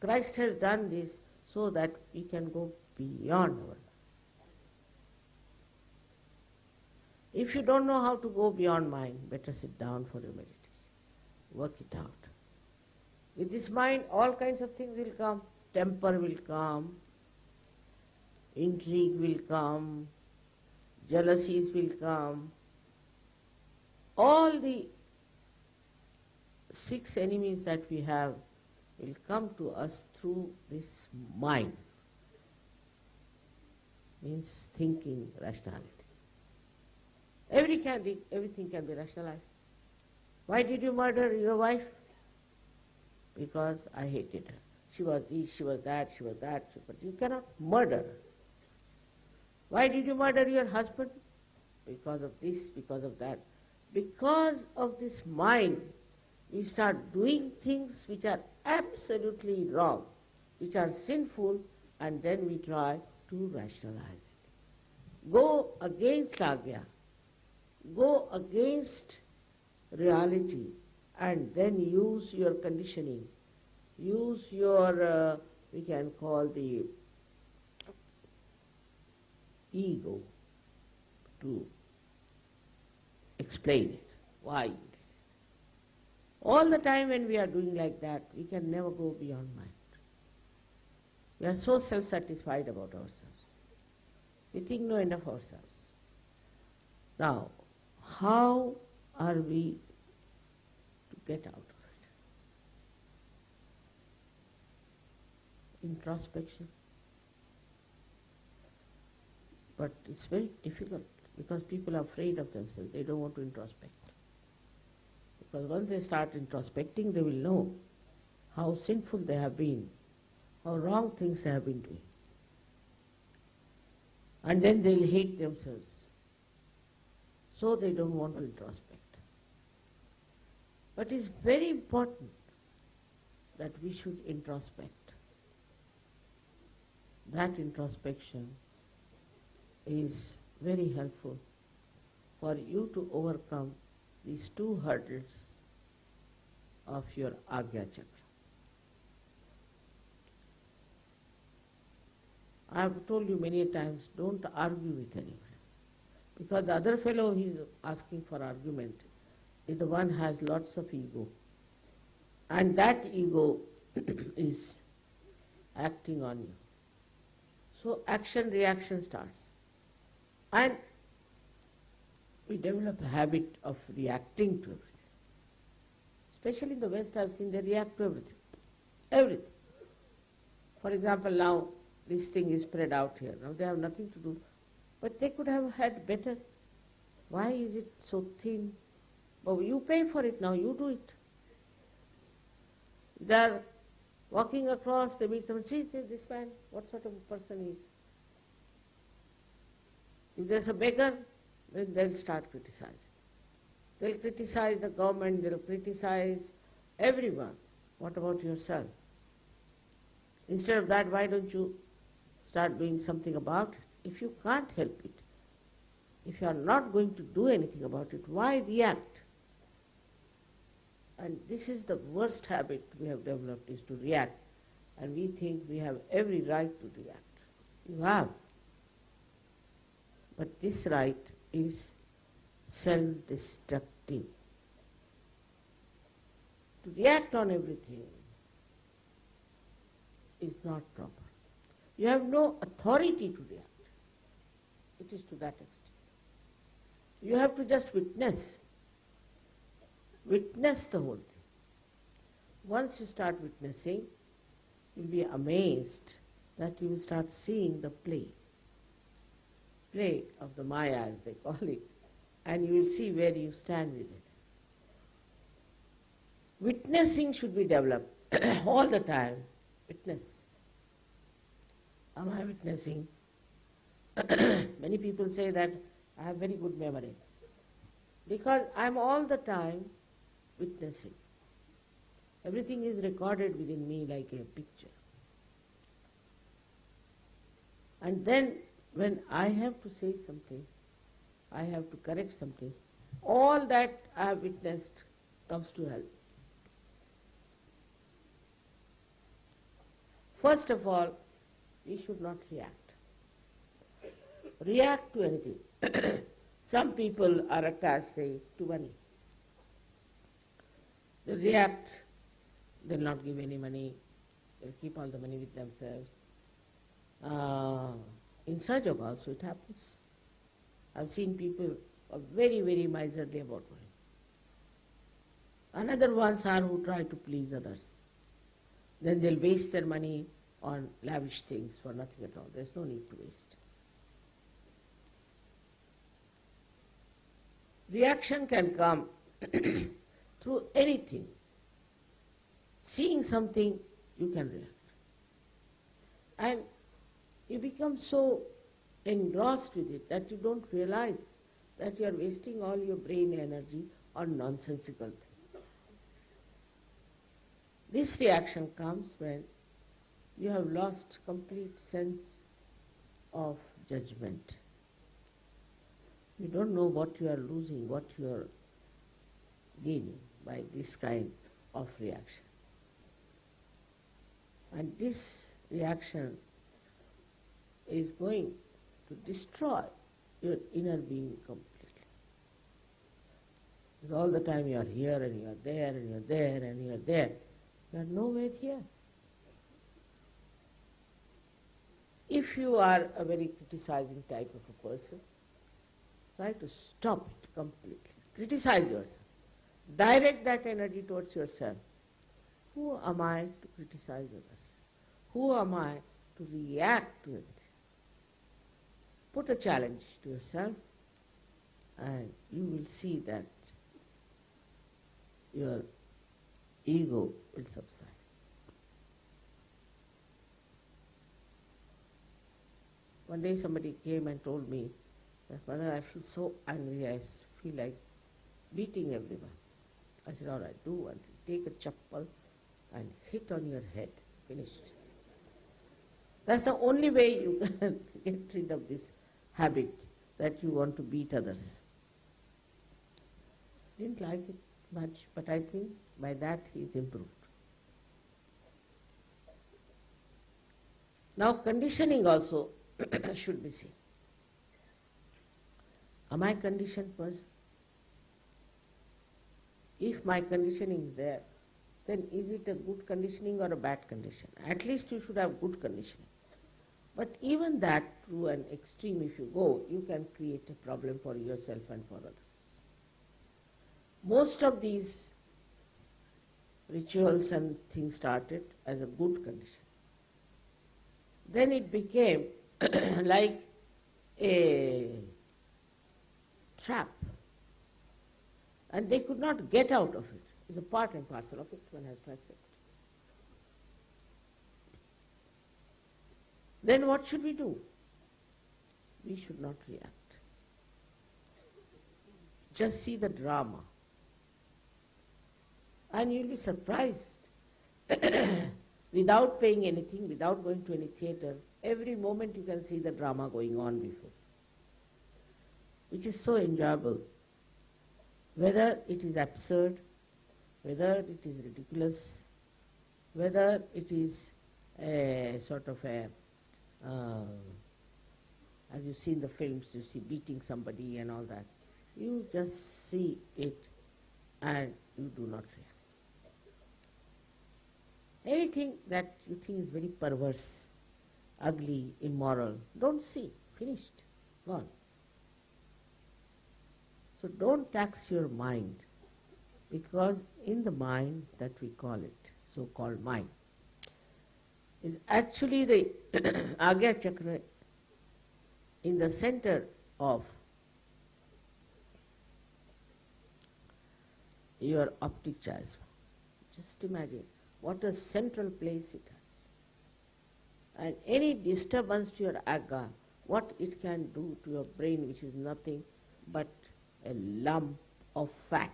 Christ has done this so that we can go beyond our If you don't know how to go beyond mind, better sit down for your meditation. Work it out. With this mind, all kinds of things will come. Temper will come, intrigue will come, jealousies will come. All the six enemies that we have will come to us through this mind. Means thinking, rationality. Every can be, everything can be rationalized. Why did you murder your wife? Because I hated her. She was this, she was that, she was that, but you cannot murder. Why did you murder your husband? Because of this, because of that. Because of this mind, we start doing things which are absolutely wrong, which are sinful, and then we try to rationalize it. go against agya, go against reality, and then use your conditioning, use your, uh, we can call the ego to explain it, why you did it. All the time when we are doing like that, we can never go beyond mind. We are so self-satisfied about ourselves. We think no end of ourselves. Now, how are we to get out of it? Introspection. But it's very difficult because people are afraid of themselves. They don't want to introspect. Because once they start introspecting, they will know how sinful they have been, how wrong things they have been doing. And then they'll hate themselves. So they don't want to introspect. But it's very important that we should introspect. That introspection is very helpful for you to overcome these two hurdles of your Agya Chakra. I have told you many times, don't argue with anyone. Because the other fellow is asking for argument is the one has lots of ego. And that ego <coughs> is acting on you. So action reaction starts. And we develop a habit of reacting to everything. Especially in the West, I've seen they react to everything. Everything. For example, now this thing is spread out here. Now they have nothing to do. But they could have had better. Why is it so thin? Oh, you pay for it now, you do it. They are walking across, they meet someone, see this man, what sort of a person he is. If there's a beggar, then they'll start criticizing. They'll criticize the government, they'll criticize everyone. What about yourself? Instead of that, why don't you start doing something about it? If you can't help it, if you are not going to do anything about it, why react? And this is the worst habit we have developed is to react. And we think we have every right to react. You have. But this right is self-destructive. To react on everything is not proper. You have no authority to react. It is to that extent. You have to just witness. Witness the whole thing. Once you start witnessing, you'll be amazed that you will start seeing the play play of the Maya, as they call it, and you will see where you stand with it. Witnessing should be developed <coughs> all the time. Witness. Am I witnessing? <coughs> Many people say that I have very good memory. Because I am all the time witnessing. Everything is recorded within me like a picture. And then when I have to say something, I have to correct something, all that I have witnessed comes to help. First of all, we should not react. React to anything. <clears throat> Some people are attached, say, to money. They react, they'll not give any money, they'll keep all the money with themselves. Uh, in Sajog also it happens. I've seen people are very, very miserly about money. Another ones are who try to please others. Then they'll waste their money on lavish things for nothing at all. There's no need to waste. Reaction can come <clears throat> through anything. Seeing something, you can react. And you become so engrossed with it that you don't realize that you are wasting all your brain energy on nonsensical things. This reaction comes when you have lost complete sense of judgment. You don't know what you are losing, what you are gaining by this kind of reaction. And this reaction is going to destroy your inner being completely. Because all the time you are here and you are there and you are there and you are there. You are nowhere here. If you are a very criticizing type of a person, try to stop it completely. Criticize yourself. Direct that energy towards yourself. Who am I to criticize others? Who am I to react to it? Put a challenge to yourself and you will see that your ego will subside. One day somebody came and told me that, Mother, I feel so angry, I feel like beating everyone. I said, all right, do one. Take a chappal and hit on your head. Finished. That's the only way you <laughs> can get rid of this habit that you want to beat others. Didn't like it much, but I think by that he is improved. Now conditioning also <clears throat> should be seen. Am I conditioned person? If my conditioning is there, then is it a good conditioning or a bad condition? At least you should have good conditioning. But even that, to an extreme if you go, you can create a problem for yourself and for others. Most of these rituals and things started as a good condition. Then it became <clears throat> like a trap. And they could not get out of it. It's a part and parcel of it, one has to accept. Then what should we do? We should not react. Just see the drama. And you'll be surprised. <coughs> without paying anything, without going to any theatre, every moment you can see the drama going on before. Which is so enjoyable. Whether it is absurd, whether it is ridiculous, whether it is a sort of a uh, as you see in the films, you see beating somebody and all that. You just see it and you do not react. Anything that you think is very perverse, ugly, immoral, don't see. Finished. Gone. So don't tax your mind because in the mind that we call it, so-called mind, is actually the <clears throat> Agya Chakra in the center of your optic chiasm. Just imagine what a central place it has. And any disturbance to your Agya, what it can do to your brain, which is nothing but a lump of fat.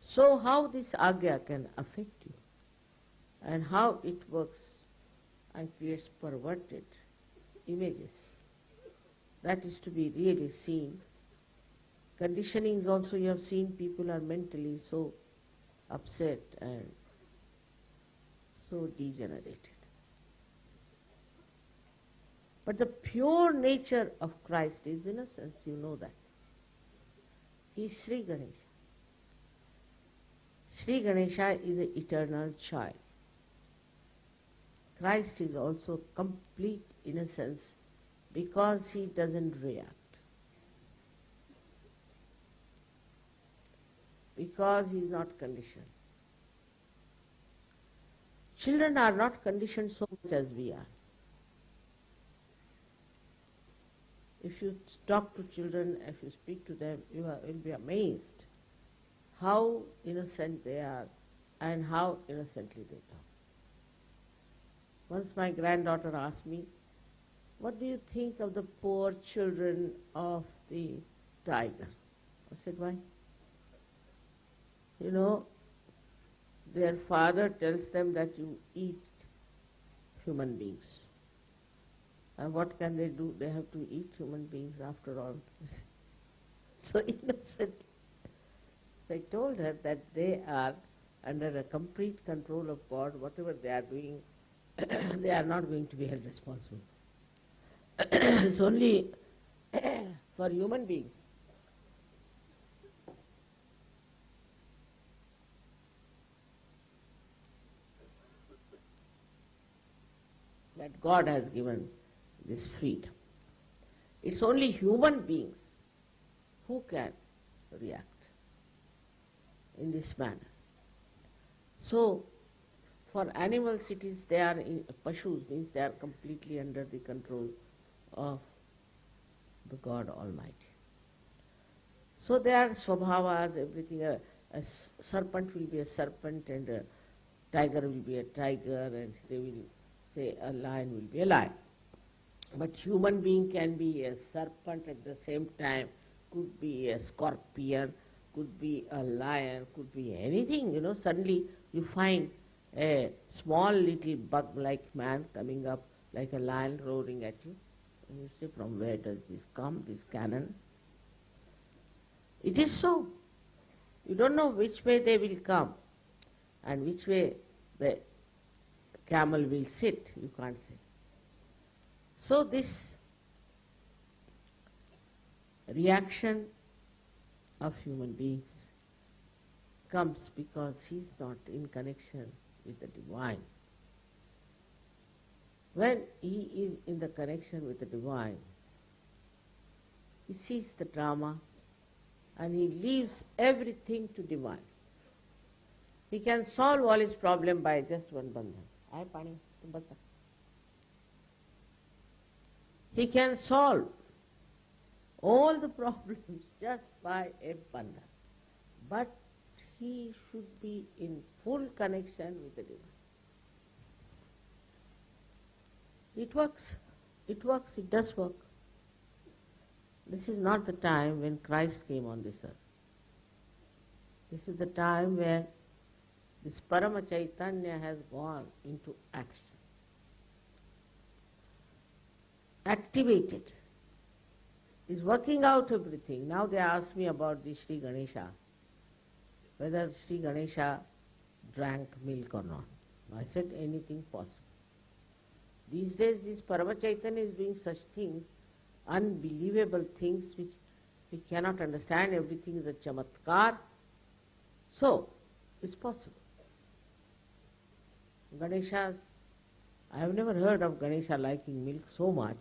So how this agya can affect you and how it works and creates perverted images. That is to be really seen. Conditionings also you have seen people are mentally so upset and so degenerated. But the pure nature of Christ is innocence, you know that. He is Sri Ganesha. Sri Ganesha is an eternal child. Christ is also complete innocence because he doesn't react. Because he is not conditioned. Children are not conditioned so much as we are. If you talk to children, if you speak to them, you will be amazed how innocent they are and how innocently they talk. Once my granddaughter asked me, what do you think of the poor children of the tiger? I said, why? You know, their father tells them that you eat human beings. And what can they do? They have to eat human beings after all. <laughs> so innocent. So I told her that they are under a complete control of God. Whatever they are doing, <clears throat> they are not going to be held responsible. <clears throat> it's only <clears throat> for human beings. That God has given this freedom. It's only human beings who can react in this manner. So, for animals it is they are, in, pashus means they are completely under the control of the God Almighty. So they are swabhavas, everything. A, a serpent will be a serpent and a tiger will be a tiger and they will say a lion will be a lion. But human being can be a serpent at the same time, could be a scorpion, could be a lion, could be anything, you know. Suddenly you find a small little bug-like man coming up like a lion roaring at you. And you say, from where does this come, this cannon? It is so. You don't know which way they will come and which way the camel will sit, you can't say. So this reaction of human beings comes because he is not in connection with the divine. When he is in the connection with the divine, he sees the drama and he leaves everything to divine. He can solve all his problem by just one bandhan. He can solve all the <laughs> problems just by a bandhan. But he should be in full connection with the divine. It works. It works. It does work. This is not the time when Christ came on this earth. This is the time where this Parama Chaitanya has gone into action. Activated. Is working out everything. Now they asked me about the Sri Ganesha, whether Sri Ganesha drank milk or not. I said anything possible. These days this Parama Chaitanya is doing such things, unbelievable things which we cannot understand. Everything is a chamatkar. So, it's possible. Ganeshas, I have never heard of Ganesha liking milk so much,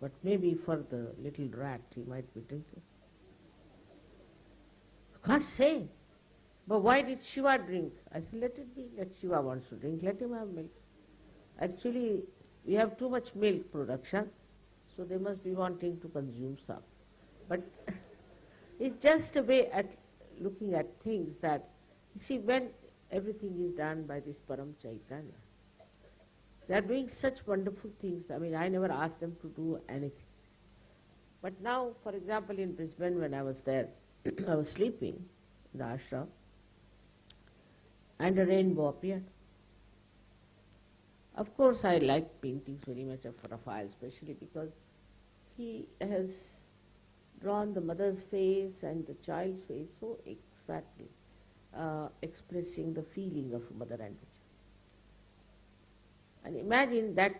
but maybe for the little rat he might be drinking. Can't say. But why did Shiva drink? I said, let it be. Let Shiva wants to drink, let him have milk. Actually, we have too much milk production, so they must be wanting to consume some. But <laughs> it's just a way at looking at things that, you see, when everything is done by this Param Chaitanya, they are doing such wonderful things. I mean, I never asked them to do anything. But now, for example, in Brisbane when I was there, <clears throat> I was sleeping in the ashram, and a rainbow appeared. Of course, I like paintings very much of Raphael, especially because he has drawn the mother's face and the child's face so exactly, uh, expressing the feeling of mother and. And imagine that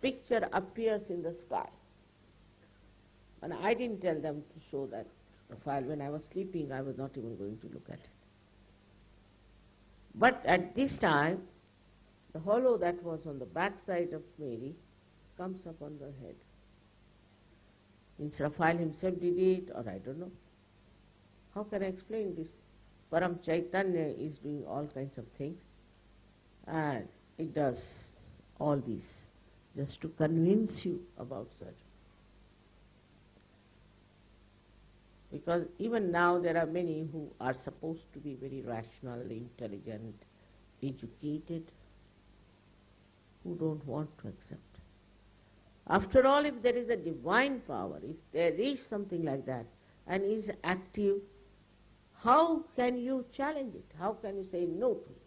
picture appears in the sky. And I didn't tell them to show that Raphael. When I was sleeping, I was not even going to look at it. But at this time, the hollow that was on the back side of Mary comes up on the head. Means Raphael himself did it, or I don't know. How can I explain this? Param Chaitanya is doing all kinds of things, and it does all these just to convince you about such. Because even now there are many who are supposed to be very rational, intelligent, educated, who don't want to accept. After all, if there is a divine power, if there is something like that, and is active, how can you challenge it? How can you say no to it?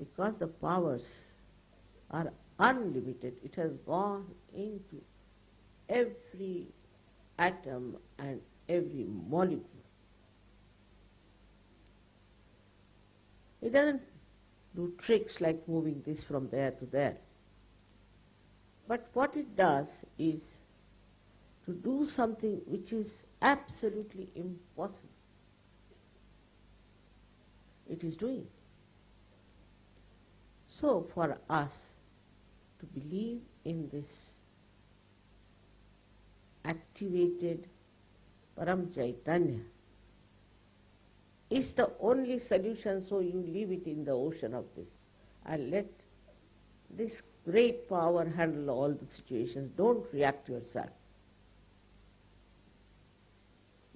Because the powers are unlimited. It has gone into every atom and every molecule. It doesn't do tricks like moving this from there to there. But what it does is to do something which is absolutely impossible. It is doing. So for us to believe in this activated Param Chaitanya is the only solution, so you leave it in the ocean of this and let this great power handle all the situations. Don't react yourself,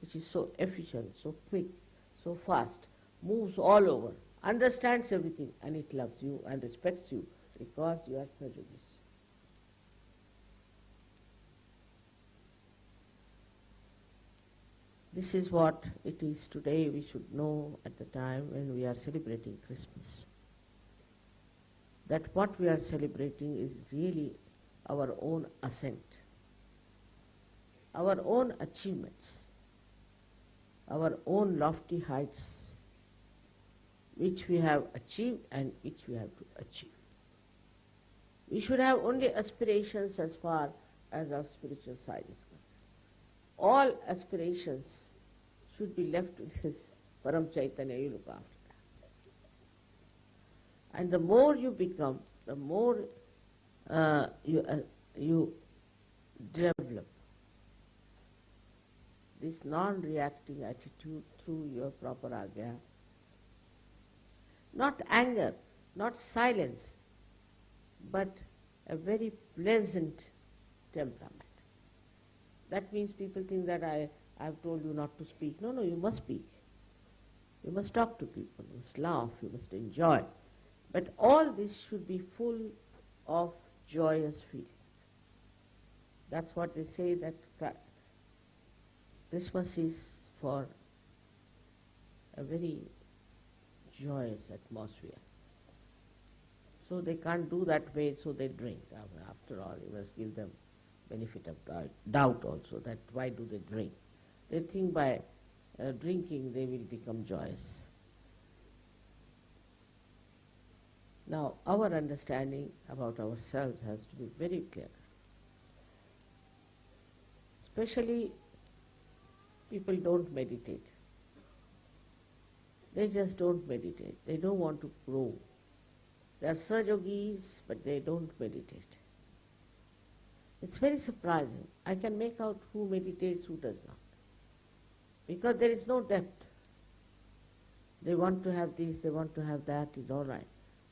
which is so efficient, so quick, so fast, moves all over, understands everything, and it loves you and respects you because you are Sahaja Yogis. This is what it is today we should know at the time when we are celebrating Christmas. That what we are celebrating is really our own ascent, our own achievements, our own lofty heights which we have achieved and which we have to achieve. We should have only aspirations as far as our spiritual side is concerned all aspirations should be left with his Param Chaitanya, you look after that. And the more you become, the more uh, you, uh, you develop this non-reacting attitude through your proper agya. Not anger, not silence, but a very pleasant temperament. That means people think that I, I've told you not to speak. No, no, you must speak. You must talk to people, you must laugh, you must enjoy. But all this should be full of joyous feelings. That's what they say that Christmas is for a very joyous atmosphere. So they can't do that way, so they drink. After all, you must give them benefit of doubt also that why do they drink. They think by uh, drinking they will become joyous. Now our understanding about ourselves has to be very clear. Especially people don't meditate. They just don't meditate. They don't want to grow. They are Sahaja Yogis, but they don't meditate. It's very surprising. I can make out who meditates, who does not. Because there is no depth. They want to have this, they want to have that, is all right.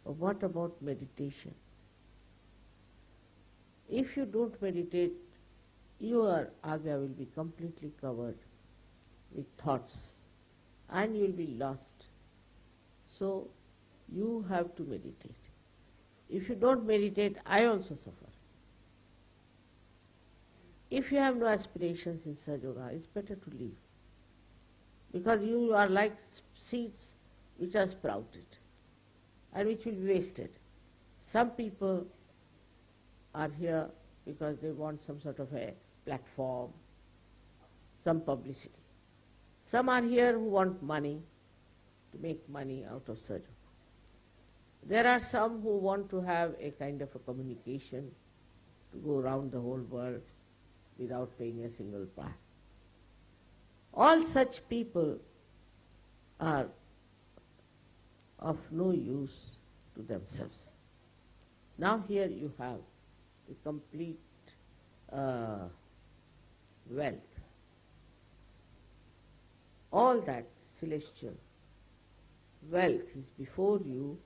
But what about meditation? If you don't meditate, your agya will be completely covered with thoughts and you will be lost. So you have to meditate. If you don't meditate, I also suffer. If you have no aspirations in Sahaja Yoga, it's better to leave. Because you are like seeds which are sprouted and which will be wasted. Some people are here because they want some sort of a platform, some publicity. Some are here who want money, to make money out of Sahaja Yoga. There are some who want to have a kind of a communication, to go around the whole world without paying a single price. All such people are of no use to themselves. Now here you have the complete uh, wealth. All that celestial wealth is before you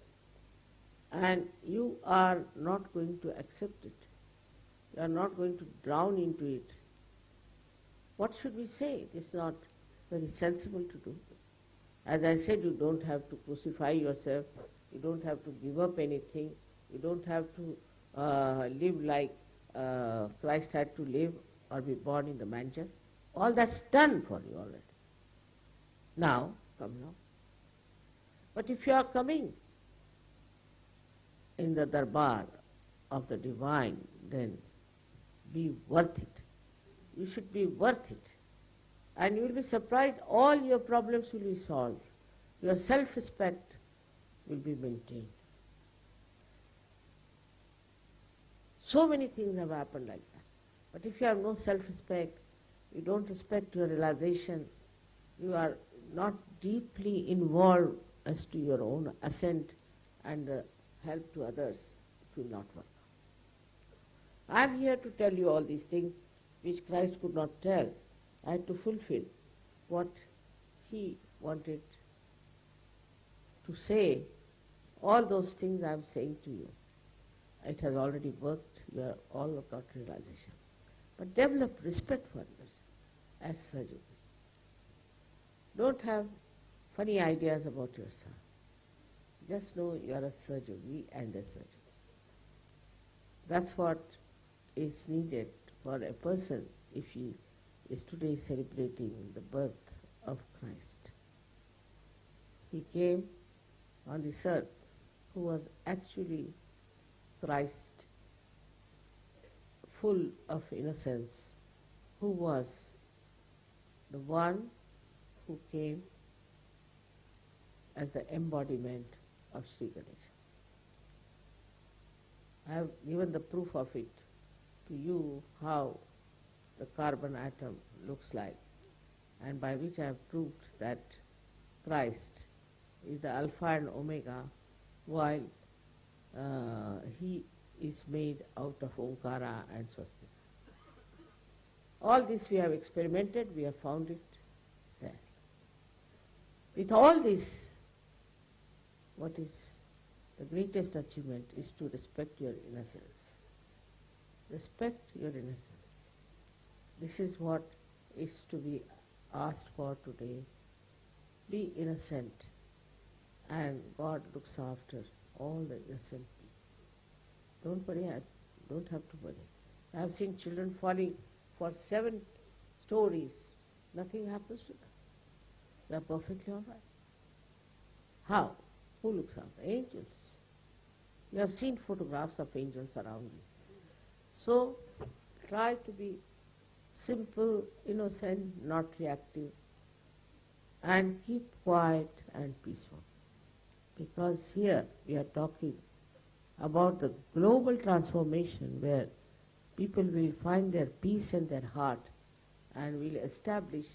and you are not going to accept it. You are not going to drown into it. What should we say? It is not very sensible to do. As I said, you don't have to crucify yourself. You don't have to give up anything. You don't have to uh, live like uh, Christ had to live or be born in the manger. All that's done for you already. Now, come now. But if you are coming in the darbar of the divine, then be worth it. You should be worth it. And you will be surprised, all your problems will be solved. Your self-respect will be maintained. So many things have happened like that. But if you have no self-respect, you don't respect your realization, you are not deeply involved as to your own ascent and uh, help to others, it will not work. I am here to tell you all these things which Christ could not tell. I had to fulfill what he wanted to say. All those things I am saying to you. It has already worked. You are all got realization. But develop respect for others as surgeons. Don't have funny ideas about yourself. Just know you are a surgeon, and a surgeon. That's what is needed for a person if he is today celebrating the birth of Christ. He came on this earth who was actually Christ, full of innocence, who was the one who came as the embodiment of Sri Ganesha. I have given the proof of it to you how the carbon atom looks like and by which I have proved that Christ is the alpha and omega while uh, he is made out of Omkara and Swastika. All this we have experimented, we have found it there. With all this, what is the greatest achievement is to respect your innocence. Respect your innocence. This is what is to be asked for today. Be innocent and God looks after all the innocent people. Don't worry, I don't have to worry. I have seen children falling for seven stories. Nothing happens to them. They are perfectly all right. How? Who looks after? Angels. You have seen photographs of angels around you. So try to be simple, innocent, not reactive, and keep quiet and peaceful. Because here we are talking about the global transformation where people will find their peace in their heart and will establish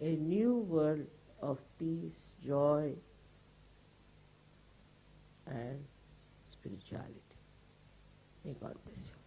a new world of peace, joy, and spirituality. May God bless you.